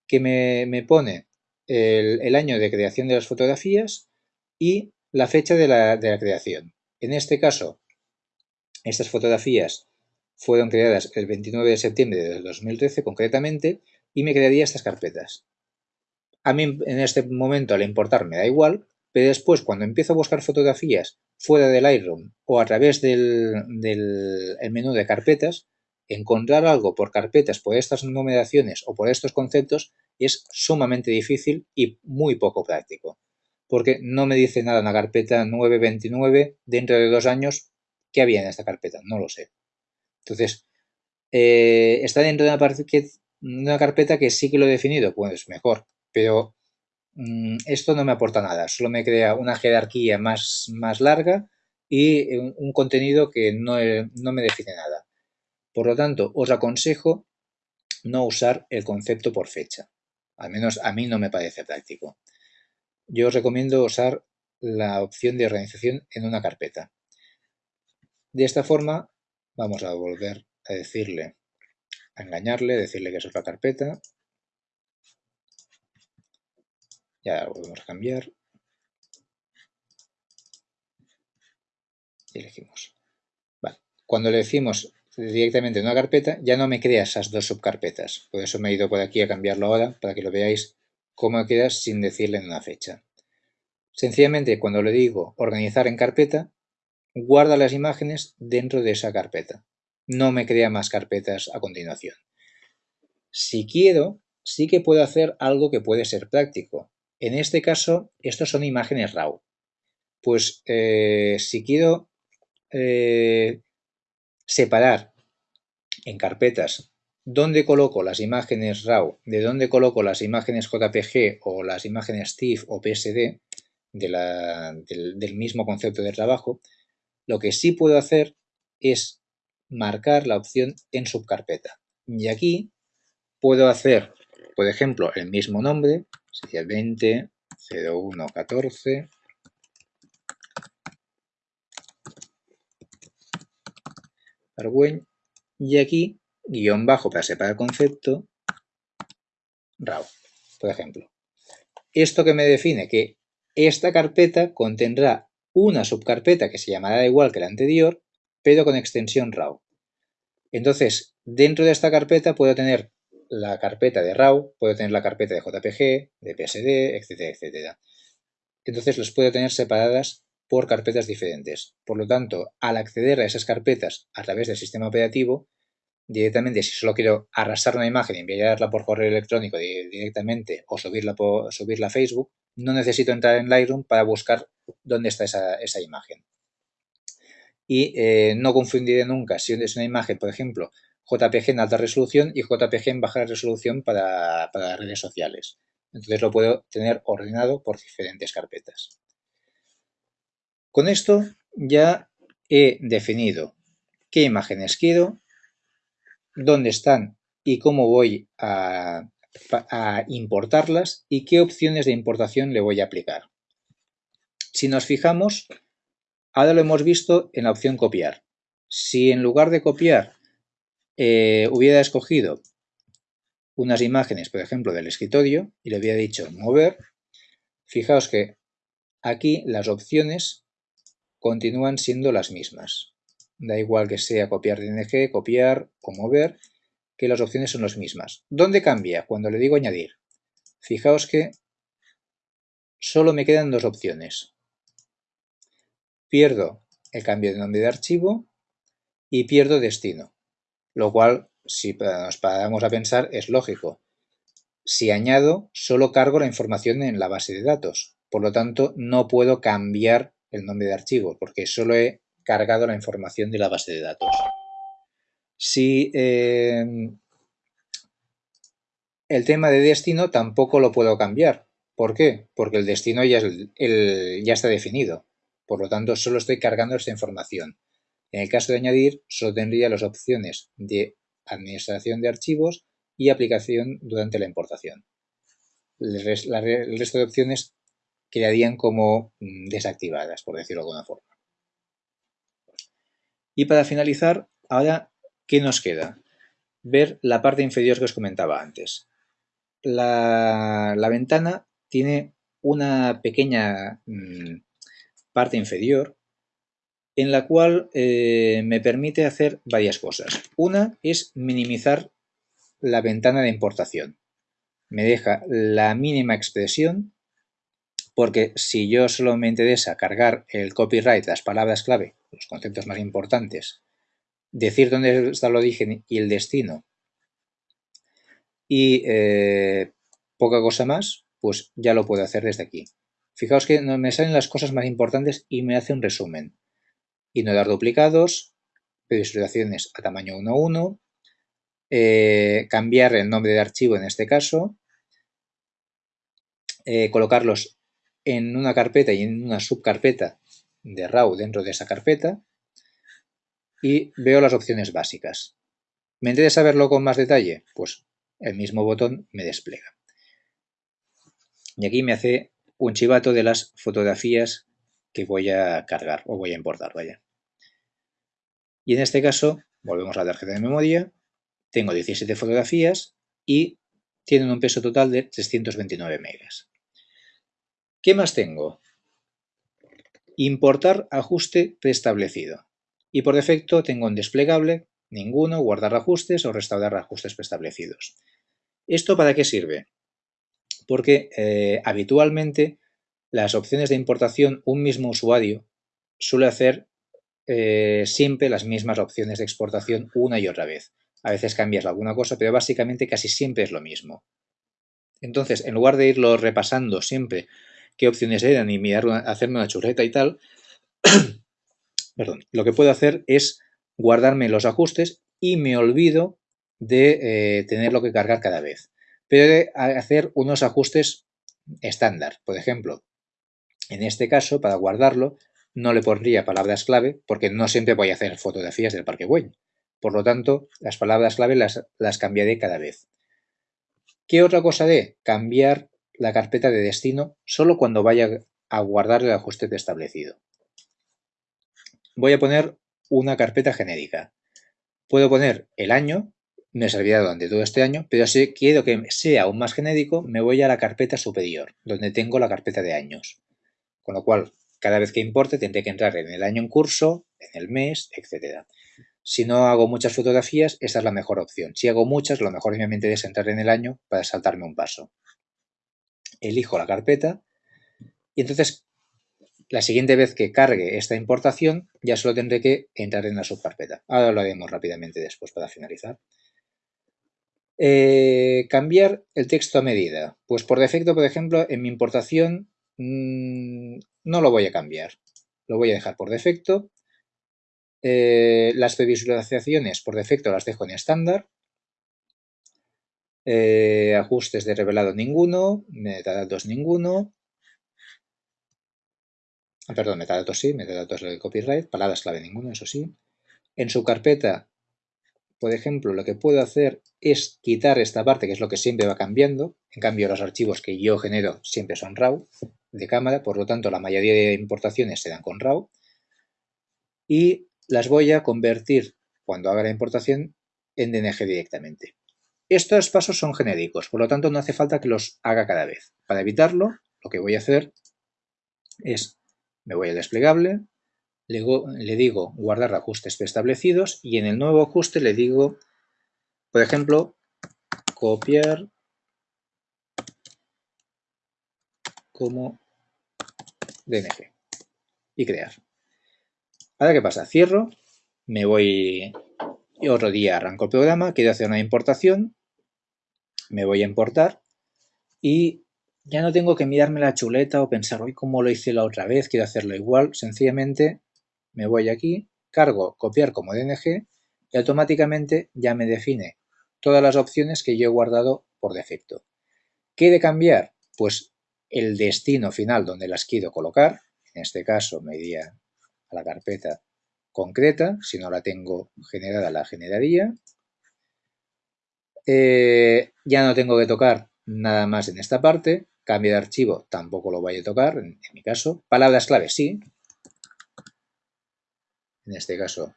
que me, pone el, año de creación de las fotografías y la fecha de la, de la creación. En este caso, estas fotografías fueron creadas el 29 de septiembre de 2013 concretamente y me crearía estas carpetas. A mí en este momento al importar me da igual, pero después cuando empiezo a buscar fotografías fuera del Lightroom o a través del, menú de carpetas, encontrar algo por carpetas por estas numeraciones o por estos conceptos es sumamente difícil y muy poco práctico. Porque no me dice nada una carpeta 929 dentro de dos años ¿Qué había en esta carpeta? No lo sé. Entonces, eh, ¿está dentro de una, carpeta que sí que lo he definido? Pues mejor, pero esto no me aporta nada, solo me crea una jerarquía más, más larga y un, contenido que no, no me define nada. Por lo tanto, os aconsejo no usar el concepto por fecha. Al menos a mí no me parece práctico. Yo os recomiendo usar la opción de organización en una carpeta. De esta forma vamos a volver a decirle, a engañarle, decirle que es otra carpeta. Ya la volvemos a cambiar. Y elegimos. Cuando le decimos directamente en una carpeta, ya no me crea esas dos subcarpetas. Por eso me he ido por aquí a cambiarlo ahora, para que lo veáis cómo queda sin decirle en una fecha. Sencillamente, cuando le digo organizar en carpeta, guarda las imágenes dentro de esa carpeta. No me crea más carpetas a continuación. Si quiero, sí que puedo hacer algo que puede ser práctico. En este caso, estos son imágenes RAW. Pues eh, si quiero eh, separar en carpetas dónde coloco las imágenes RAW, de dónde coloco las imágenes JPG o las imágenes TIFF o PSD del, mismo concepto de trabajo, lo que sí puedo hacer es marcar la opción en subcarpeta. Y aquí puedo hacer, por ejemplo, el mismo nombre, sería 20 01 14 y aquí guion bajo para separar concepto RAW, por ejemplo. Esto que me define que esta carpeta contendrá una subcarpeta que se llamará igual que la anterior, pero con extensión RAW. Entonces, dentro de esta carpeta puedo tener la carpeta de RAW, puedo tener la carpeta de JPG, de PSD, etcétera, etcétera. Entonces las puedo tener separadas por carpetas diferentes. Por lo tanto, al acceder a esas carpetas a través del sistema operativo, directamente si solo quiero arrastrar una imagen y enviarla por correo electrónico directamente o subirla, por, subirla a Facebook, no necesito entrar en Lightroom para buscar dónde está esa, imagen. Y eh, no confundiré nunca si es una imagen, por ejemplo, JPG en alta resolución y JPG en baja resolución para, para redes sociales. Entonces lo puedo tener ordenado por diferentes carpetas. Con esto ya he definido qué imágenes quiero, dónde están y cómo voy a, importarlas y qué opciones de importación le voy a aplicar. Si nos fijamos, ahora lo hemos visto en la opción copiar. Si en lugar de copiar eh, hubiera escogido unas imágenes, por ejemplo, del escritorio y le hubiera dicho mover, fijaos que aquí las opciones continúan siendo las mismas. Da igual que sea copiar DNG, copiar o mover, que las opciones son las mismas. ¿Dónde cambia? Cuando le digo añadir. Fijaos que solo me quedan dos opciones. Pierdo el cambio de nombre de archivo y pierdo destino. Lo cual, si nos paramos a pensar, es lógico. Si añado, solo cargo la información en la base de datos. Por lo tanto, no puedo cambiar el nombre de archivo, porque solo he cargado la información de la base de datos. Si em, el tema de destino tampoco lo puedo cambiar. ¿Por qué? Porque el destino ya, ya está definido. Por lo tanto, solo estoy cargando esta información. En el caso de añadir, solo tendría las opciones de administración de archivos y aplicación durante la importación. el resto de opciones quedarían como mm, desactivadas, por decirlo de alguna forma. Y para finalizar, ahora, ¿qué nos queda? Ver la parte inferior que os comentaba antes. La, ventana tiene una pequeña mm, parte inferior en la cual eh, me permite hacer varias cosas. Una es minimizar la ventana de importación. Me deja la mínima expresión porque si yo solo me interesa cargar el copyright, las palabras clave, los conceptos más importantes, decir dónde está el origen y el destino y eh, poca cosa más, pues ya lo puedo hacer desde aquí. Fijaos que me salen las cosas más importantes y me hace un resumen. Ignorar duplicados, visualizaciones a tamaño 1.1, eh, cambiar el nombre de archivo en este caso, eh, colocarlos en una carpeta y en una subcarpeta de RAW dentro de esa carpeta y veo las opciones básicas. ¿Me interesa verlo con más detalle? Pues el mismo botón me despliega. Y aquí me hace un chivato de las fotografías que voy a cargar o voy a importar, vaya. Y en este caso, volvemos a la tarjeta de memoria, tengo 17 fotografías y tienen un peso total de 329 megas. ¿Qué más tengo? Importar ajuste preestablecido. Y por defecto tengo un desplegable ninguno, guardar ajustes o restaurar ajustes preestablecidos. ¿Esto para qué sirve? Porque eh, habitualmente las opciones de importación, un mismo usuario suele hacer eh, siempre las mismas opciones de exportación una y otra vez. A veces cambias alguna cosa, pero básicamente casi siempre es lo mismo. Entonces, en lugar de irlo repasando siempre qué opciones eran y mirar hacerme una chuleta y tal, (coughs) perdón, lo que puedo hacer es guardarme los ajustes y me olvido de eh, tenerlo que cargar cada vez. Pero de hacer unos ajustes estándar. Por ejemplo, en este caso, para guardarlo, no le pondría palabras clave porque no siempre voy a hacer fotografías del Parque Güell. Por lo tanto, las palabras clave las, las cambiaré cada vez. ¿Qué otra cosa de Cambiar la carpeta de destino solo cuando vaya a guardar el ajuste establecido. Voy a poner una carpeta genérica. Puedo poner el año, me servirá durante todo este año, pero si quiero que sea aún más genérico, me voy a la carpeta superior, donde tengo la carpeta de años. Con lo cual, cada vez que importe tendré que entrar en el año en curso, en el mes, etc. Si no hago muchas fotografías, esta es la mejor opción. Si hago muchas, lo mejor obviamente es entrar en el año para saltarme un paso. Elijo la carpeta y entonces la siguiente vez que cargue esta importación ya solo tendré que entrar en la subcarpeta. Ahora lo haremos rápidamente después para finalizar. Eh, cambiar el texto a medida. Pues por defecto, por ejemplo, en mi importación mmm, no lo voy a cambiar. Lo voy a dejar por defecto. Eh, las previsualizaciones por defecto las dejo en estándar. Eh, ajustes de revelado ninguno. Metadatos ninguno. Ah, perdón, metadatos sí, metadatos de copyright, palabras clave ninguno, eso sí. En su carpeta, por ejemplo, lo que puedo hacer es quitar esta parte, que es lo que siempre va cambiando. En cambio, los archivos que yo genero siempre son RAW de cámara, por lo tanto, la mayoría de importaciones se dan con RAW. Y las voy a convertir, cuando haga la importación, en DNG directamente. Estos pasos son genéricos, por lo tanto no hace falta que los haga cada vez. Para evitarlo, lo que voy a hacer es me voy al desplegable, le, digo guardar ajustes preestablecidos y en el nuevo ajuste le digo, por ejemplo, copiar como DNG y crear. Ahora, ¿qué pasa? Cierro, me voy otro día arranco el programa, quiero hacer una importación, me voy a importar y ya no tengo que mirarme la chuleta o pensar, hoy cómo lo hice la otra vez, quiero hacerlo igual. Sencillamente me voy aquí, cargo copiar como DNG y automáticamente ya me define todas las opciones que yo he guardado por defecto. ¿Qué he de cambiar? Pues el destino final donde las quiero colocar. En este caso me iría a la carpeta concreta. Si no la tengo generada, la generaría. Eh, ya no tengo que tocar nada más en esta parte. Cambio de archivo tampoco lo voy a tocar, en, mi caso. Palabras clave sí. En este caso.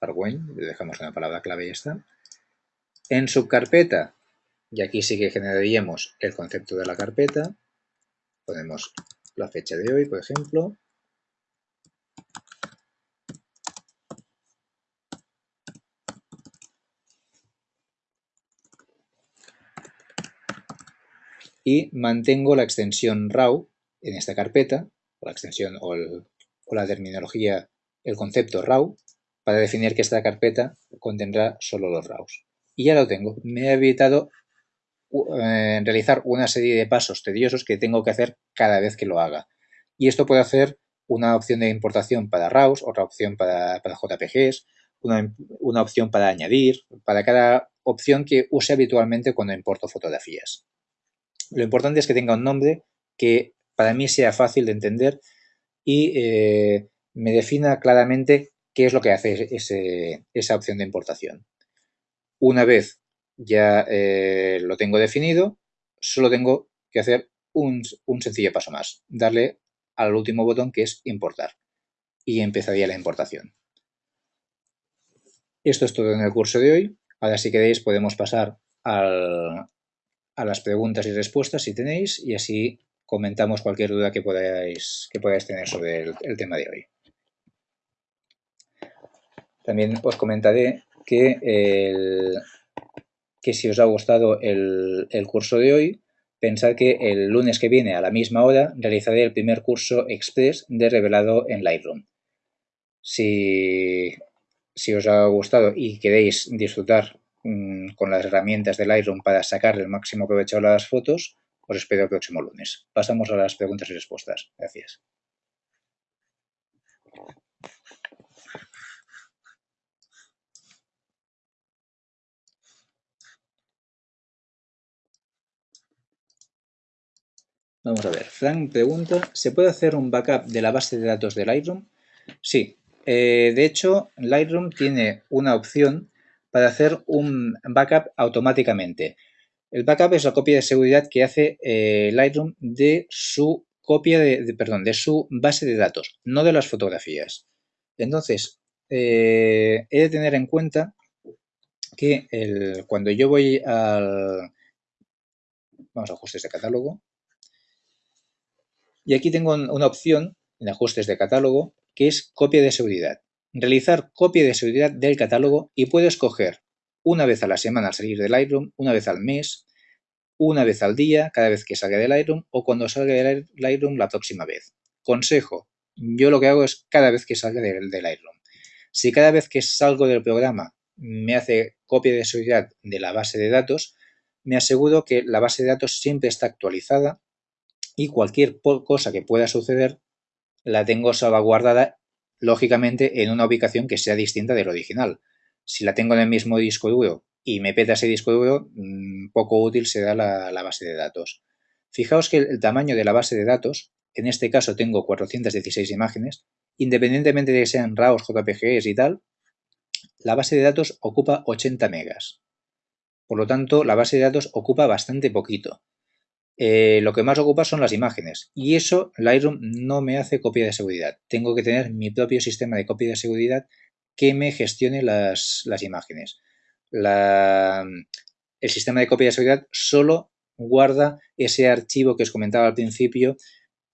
Arwen, le dejamos una palabra clave y ya. En subcarpeta, y aquí sí que generaríamos el concepto de la carpeta, ponemos la fecha de hoy, por ejemplo, y mantengo la extensión RAW en esta carpeta, o la extensión o, la terminología, el concepto RAW, para definir que esta carpeta contendrá solo los RAWs. Y ya lo tengo. Me he evitado eh, realizar una serie de pasos tediosos que tengo que hacer cada vez que lo haga. Y esto puede hacer una opción de importación para RAWs, otra opción para, JPGs, una, una opción para añadir, para cada opción que use habitualmente cuando importo fotografías. Lo importante es que tenga un nombre que para mí sea fácil de entender y eh, me defina claramente qué es lo que hace esa opción de importación. Una vez ya eh, lo tengo definido, solo tengo que hacer un, sencillo paso más, darle al último botón que es importar y empezaría la importación. Esto es todo en el curso de hoy. Ahora si queréis podemos pasar a las preguntas y respuestas si tenéis y así comentamos cualquier duda que podáis, que podáis tener sobre el, tema de hoy. También os comentaré que, que si os ha gustado el, el curso de hoy, pensad que el lunes que viene a la misma hora realizaré el primer curso express de revelado en Lightroom. Si, si os ha gustado y queréis disfrutar mm, con las herramientas de Lightroom para sacar el máximo provecho a las fotos, os espero el próximo lunes. Pasamos a las preguntas y respuestas. Gracias. Vamos a ver, Frank pregunta, ¿se puede hacer un backup de la base de datos de Lightroom? Sí, eh, de hecho Lightroom tiene una opción para hacer un backup automáticamente. El backup es la copia de seguridad que hace eh, Lightroom de su copia de, perdón, de su base de datos, no de las fotografías. Entonces, eh, he de tener en cuenta que cuando yo voy al... Vamos a ajustes de catálogo. Y aquí tengo una opción en ajustes de catálogo que es copia de seguridad. Realizar copia de seguridad del catálogo y puedo escoger una vez a la semana al salir del Lightroom, una vez al mes, una vez al día, cada vez que salga del Lightroom o cuando salga del Lightroom la próxima vez. Consejo, yo lo que hago es cada vez que salga del, del Lightroom. Si cada vez que salgo del programa me hace copia de seguridad de la base de datos, me aseguro que la base de datos siempre está actualizada y cualquier cosa que pueda suceder la tengo salvaguardada lógicamente en una ubicación que sea distinta del original. Si la tengo en el mismo disco duro y me peta ese disco duro, mm, poco útil será la, la base de datos. Fijaos que el tamaño de la base de datos, en este caso tengo 416 imágenes, independientemente de que sean RAWs, JPGs y tal, la base de datos ocupa 80 megas. Por lo tanto, la base de datos ocupa bastante poquito. Eh, lo que más ocupa son las imágenes y eso Lightroom no me hace copia de seguridad. Tengo que tener mi propio sistema de copia de seguridad que me gestione las, imágenes. el sistema de copia de seguridad solo guarda ese archivo que os comentaba al principio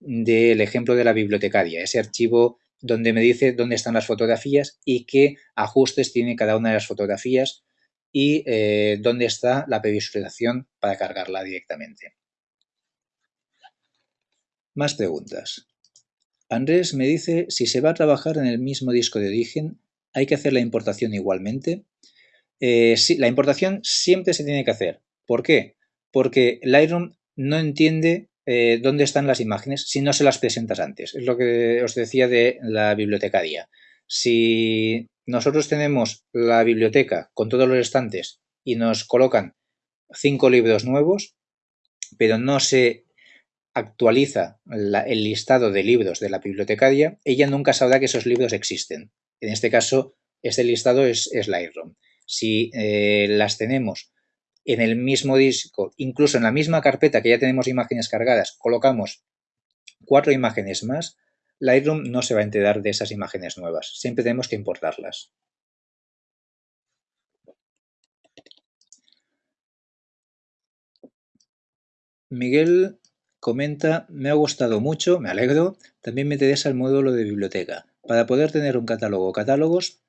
del ejemplo de la bibliotecaria, ese archivo donde me dice dónde están las fotografías y qué ajustes tiene cada una de las fotografías y eh, dónde está la previsualización para cargarla directamente. Más preguntas. Andrés me dice si se va a trabajar en el mismo disco de origen, ¿hay que hacer la importación igualmente? Eh, la importación siempre se tiene que hacer. ¿Por qué? Porque Lightroom no entiende eh, dónde están las imágenes si no se las presentas antes. Es lo que os decía de la bibliotecaria. Si nosotros tenemos la biblioteca con todos los estantes y nos colocan cinco libros nuevos, pero no se actualiza el listado de libros de la bibliotecaria, ella nunca sabrá que esos libros existen. En este caso, este listado es, Lightroom. Si eh, las tenemos en el mismo disco, incluso en la misma carpeta que ya tenemos imágenes cargadas, colocamos cuatro imágenes más, Lightroom no se va a enterar de esas imágenes nuevas. Siempre tenemos que importarlas. Miguel Comenta, me ha gustado mucho, me alegro, también me interesa el módulo de biblioteca, para poder tener un catálogo catálogos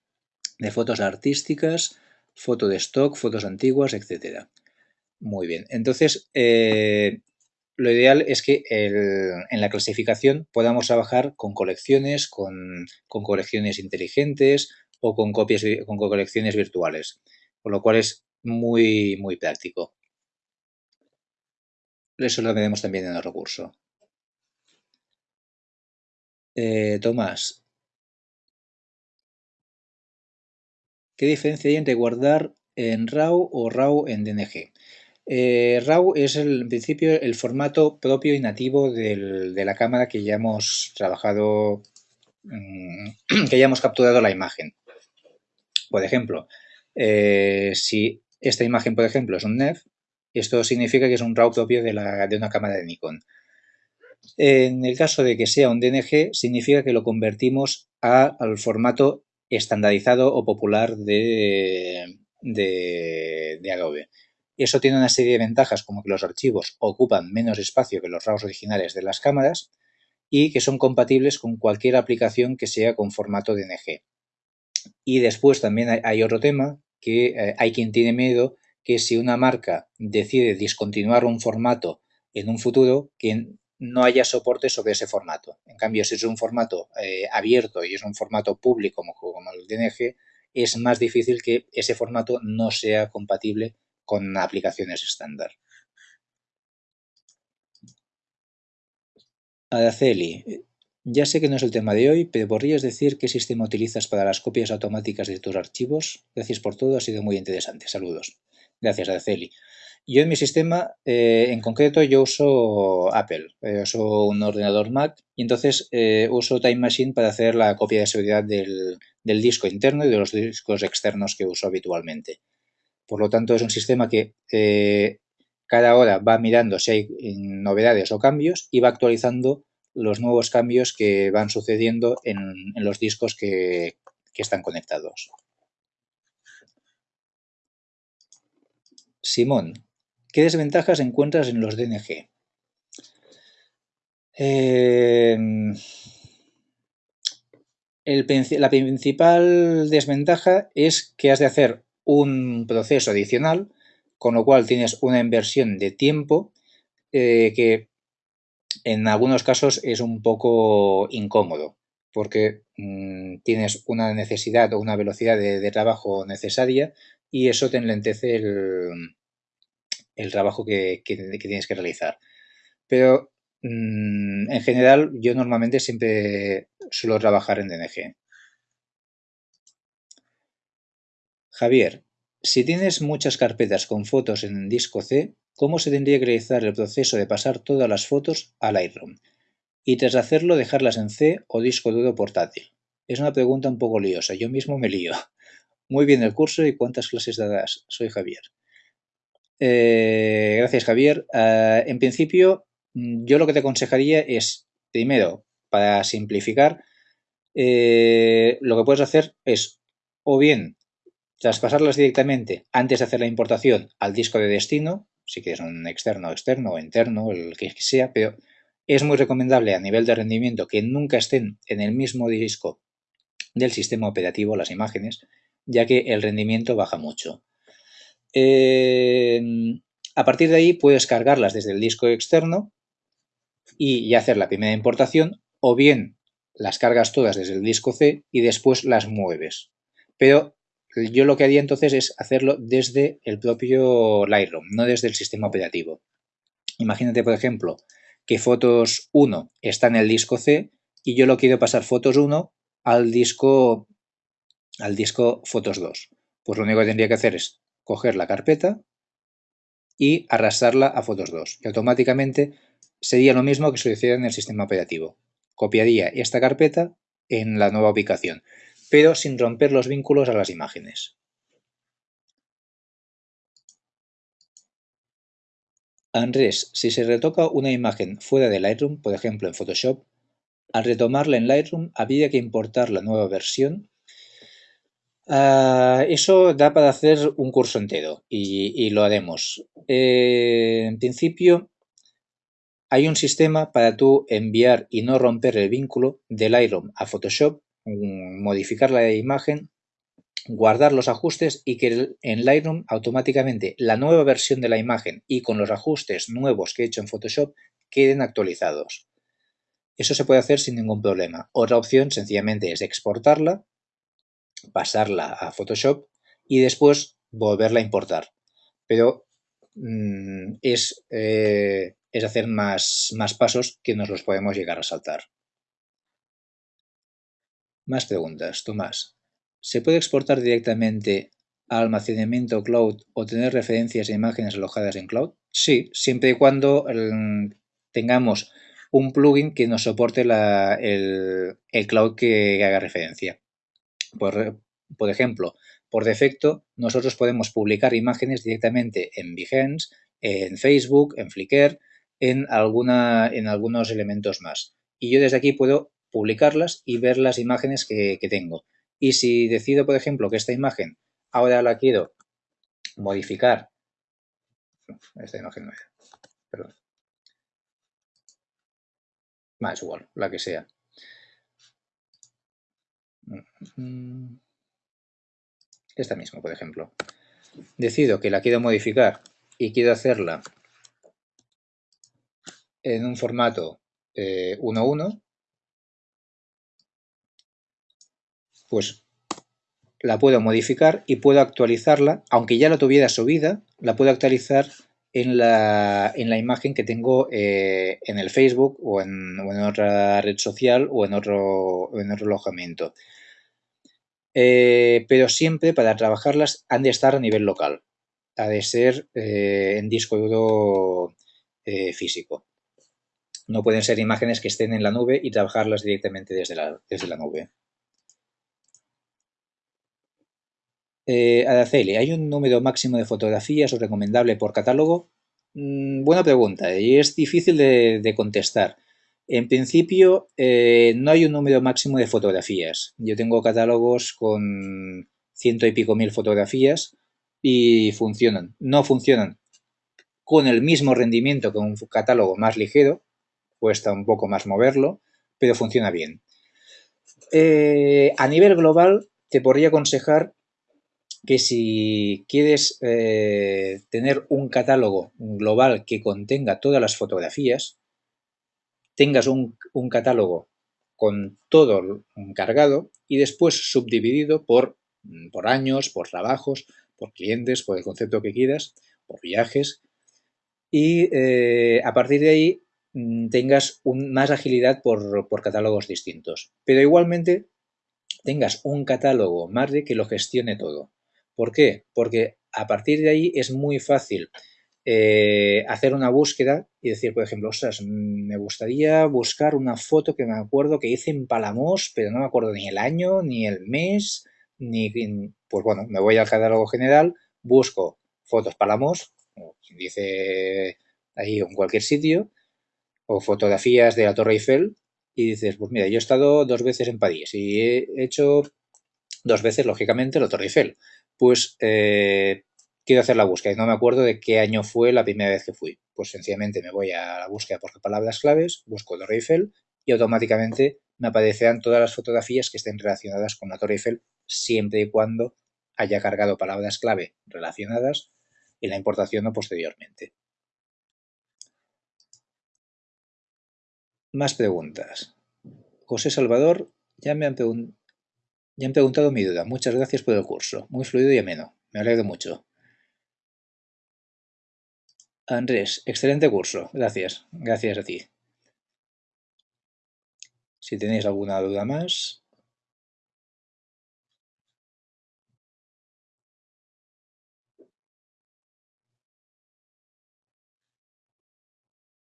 de fotos artísticas, foto de stock, fotos antiguas, etc. Muy bien, entonces eh, lo ideal es que en la clasificación podamos trabajar con colecciones, con, colecciones inteligentes o con, copias, con colecciones virtuales, por lo cual es muy, muy práctico. Eso lo veremos también en el recurso. Eh, Tomás. ¿Qué diferencia hay entre guardar en RAW o RAW en DNG? Eh, RAW es el, en principio el formato propio y nativo de la cámara que ya hemos trabajado, mm, (clears throat) que ya hemos capturado la imagen. Por ejemplo, eh, si esta imagen, por ejemplo, es un NEF, esto significa que es un RAW propio de, una cámara de Nikon. En el caso de que sea un DNG, significa que lo convertimos al formato estandarizado o popular de, Adobe. Eso tiene una serie de ventajas como que los archivos ocupan menos espacio que los RAWs originales de las cámaras y que son compatibles con cualquier aplicación que sea con formato DNG. Y después también hay, otro tema que eh, hay quien tiene miedo que si una marca decide discontinuar un formato en un futuro, que no haya soporte sobre ese formato. En cambio, si es un formato eh, abierto y es un formato público como, como el DNG, es más difícil que ese formato no sea compatible con aplicaciones estándar. Araceli, ya sé que no es el tema de hoy, pero ¿podrías decir qué sistema utilizas para las copias automáticas de tus archivos? Gracias por todo, ha sido muy interesante. Saludos. Gracias, Araceli. Yo en mi sistema, eh, en concreto, yo uso Apple, eh, uso un ordenador Mac y entonces eh, uso Time Machine para hacer la copia de seguridad del, disco interno y de los discos externos que uso habitualmente. Por lo tanto, es un sistema que cada hora va mirando si hay novedades o cambios y va actualizando los nuevos cambios que van sucediendo en, los discos que están conectados. Simón, ¿Qué desventajas encuentras en los DNG? Em, la principal desventaja es que has de hacer un proceso adicional, con lo cual tienes una inversión de tiempo eh, que en algunos casos es un poco incómodo, porque mm, tienes una necesidad o una velocidad de, trabajo necesaria y eso te enlentece el, el trabajo que, tienes que realizar. Pero mm, en general yo normalmente siempre suelo trabajar en DNG. Javier, si tienes muchas carpetas con fotos en disco C, ¿cómo se tendría que realizar el proceso de pasar todas las fotos al Lightroom? Y tras hacerlo dejarlas en C o disco duro portátil. Es una pregunta un poco liosa, yo mismo me lío. Muy bien el curso y cuántas clases darás. Soy Javier. Eh, gracias, Javier. Eh, en principio, mm, yo lo que te aconsejaría es, primero, para simplificar, eh, lo que puedes hacer es o bien traspasarlas directamente antes de hacer la importación al disco de destino, si quieres un externo, externo o interno, el que sea, pero es muy recomendable a nivel de rendimiento que nunca estén en el mismo disco del sistema operativo las imágenes, ya que el rendimiento baja mucho. Em, a partir de ahí puedes cargarlas desde el disco externo y hacer la primera importación o bien las cargas todas desde el disco C y después las mueves. Pero yo lo que haría entonces es hacerlo desde el propio Lightroom, no desde el sistema operativo. Imagínate, por ejemplo, que Fotos 1 está en el disco C y yo lo quiero pasar Fotos 1 al disco, al disco Fotos 2. Pues lo único que tendría que hacer es coger la carpeta y arrastrarla a Fotos 2, que automáticamente sería lo mismo que sucediera en el sistema operativo. Copiaría esta carpeta en la nueva ubicación, pero sin romper los vínculos a las imágenes. Andrés, si se retoca una imagen fuera de Lightroom, por ejemplo en Photoshop, al retomarla en Lightroom habría que importar la nueva versión Ah, eso da para hacer un curso entero y, lo haremos. Eh, en principio, hay un sistema para tú enviar y no romper el vínculo del Lightroom a Photoshop, mm, modificar la imagen, guardar los ajustes y que en Lightroom automáticamente la nueva versión de la imagen y con los ajustes nuevos que he hecho en Photoshop queden actualizados. Eso se puede hacer sin ningún problema. Otra opción sencillamente es exportarla pasarla a Photoshop y después volverla a importar. Pero mm, es, eh, es, hacer más, más pasos que nos los podemos llegar a saltar. Más preguntas. Tomás. ¿Se puede exportar directamente a almacenamiento cloud o tener referencias e imágenes alojadas en cloud? Sí, siempre y cuando tengamos un plugin que nos soporte el, el, cloud que haga referencia. Por, por ejemplo, por defecto, nosotros podemos publicar imágenes directamente en Behance, en Facebook, en Flickr, en, alguna, en algunos elementos más. Y yo desde aquí puedo publicarlas y ver las imágenes que, que tengo. Y si decido, por ejemplo, que esta imagen ahora la quiero modificar esta imagen no era. Perdón. Más igual, la que sea. Esta misma, por ejemplo. Decido que la quiero modificar y quiero hacerla en un formato 1.1, eh, pues la puedo modificar y puedo actualizarla, aunque ya la tuviera subida, la puedo actualizar en la, en la imagen que tengo eh, en el Facebook o en, otra red social o en otro, en otro alojamiento. Eh, pero siempre para trabajarlas han de estar a nivel local, ha de ser eh, en disco duro físico. No pueden ser imágenes que estén en la nube y trabajarlas directamente desde la, desde la nube. Eh, Araceli, ¿hay un número máximo de fotografías o recomendable por catálogo? Mm, buena pregunta y es difícil de, contestar. En principio, eh, no hay un número máximo de fotografías. Yo tengo catálogos con ciento y pico mil fotografías y funcionan. No funcionan con el mismo rendimiento que un catálogo más ligero, cuesta un poco más moverlo, pero funciona bien. Eh, a nivel global, te podría aconsejar que si quieres eh, tener un catálogo global que contenga todas las fotografías, tengas un, catálogo con todo cargado y después subdividido por, por, años, por trabajos, por clientes, por el concepto que quieras, por viajes y eh, a partir de ahí mm, tengas más agilidad por, por catálogos distintos. Pero igualmente tengas un catálogo más de que lo gestione todo. ¿Por qué? Porque a partir de ahí es muy fácil eh, hacer una búsqueda y decir, por ejemplo, me gustaría buscar una foto que me acuerdo que hice en Palamos, pero no me acuerdo ni el año, ni el mes, ni... Pues bueno, me voy al catálogo general, busco fotos Palamos, dice ahí en cualquier sitio, o fotografías de la Torre Eiffel, y dices, pues mira, yo he estado dos veces en París y he hecho dos veces, lógicamente, la Torre Eiffel pues eh, quiero hacer la búsqueda y no me acuerdo de qué año fue la primera vez que fui. Pues sencillamente me voy a la búsqueda por palabras claves, busco Torre Eiffel y automáticamente me aparecerán todas las fotografías que estén relacionadas con la Torre Eiffel siempre y cuando haya cargado palabras clave relacionadas en la importación o posteriormente. Más preguntas. José Salvador ya me han, ya han preguntado mi duda. Muchas gracias por el curso. Muy fluido y ameno. Me alegro mucho. Andrés, excelente curso. Gracias. Gracias a ti. Si tenéis alguna duda más...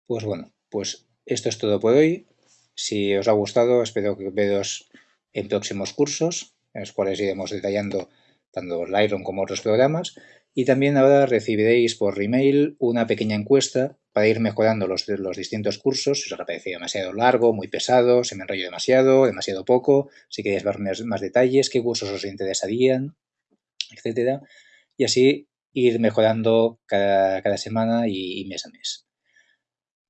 Pues bueno, pues esto es todo por hoy. Si os ha gustado, espero que veros en próximos cursos, en los cuales iremos detallando tanto Lightroom como otros programas. Y también ahora recibiréis por email una pequeña encuesta para ir mejorando los, los distintos cursos. Si os ha parecido demasiado largo, muy pesado, se me enrollo demasiado, demasiado poco, si queréis ver más, detalles, qué cursos os interesarían, etcétera. Y así ir mejorando cada, semana y mes a mes.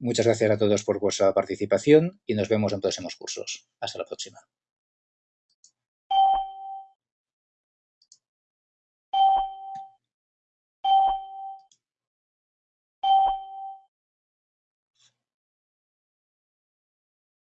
Muchas gracias a todos por vuestra participación y nos vemos en próximos cursos. Hasta la próxima.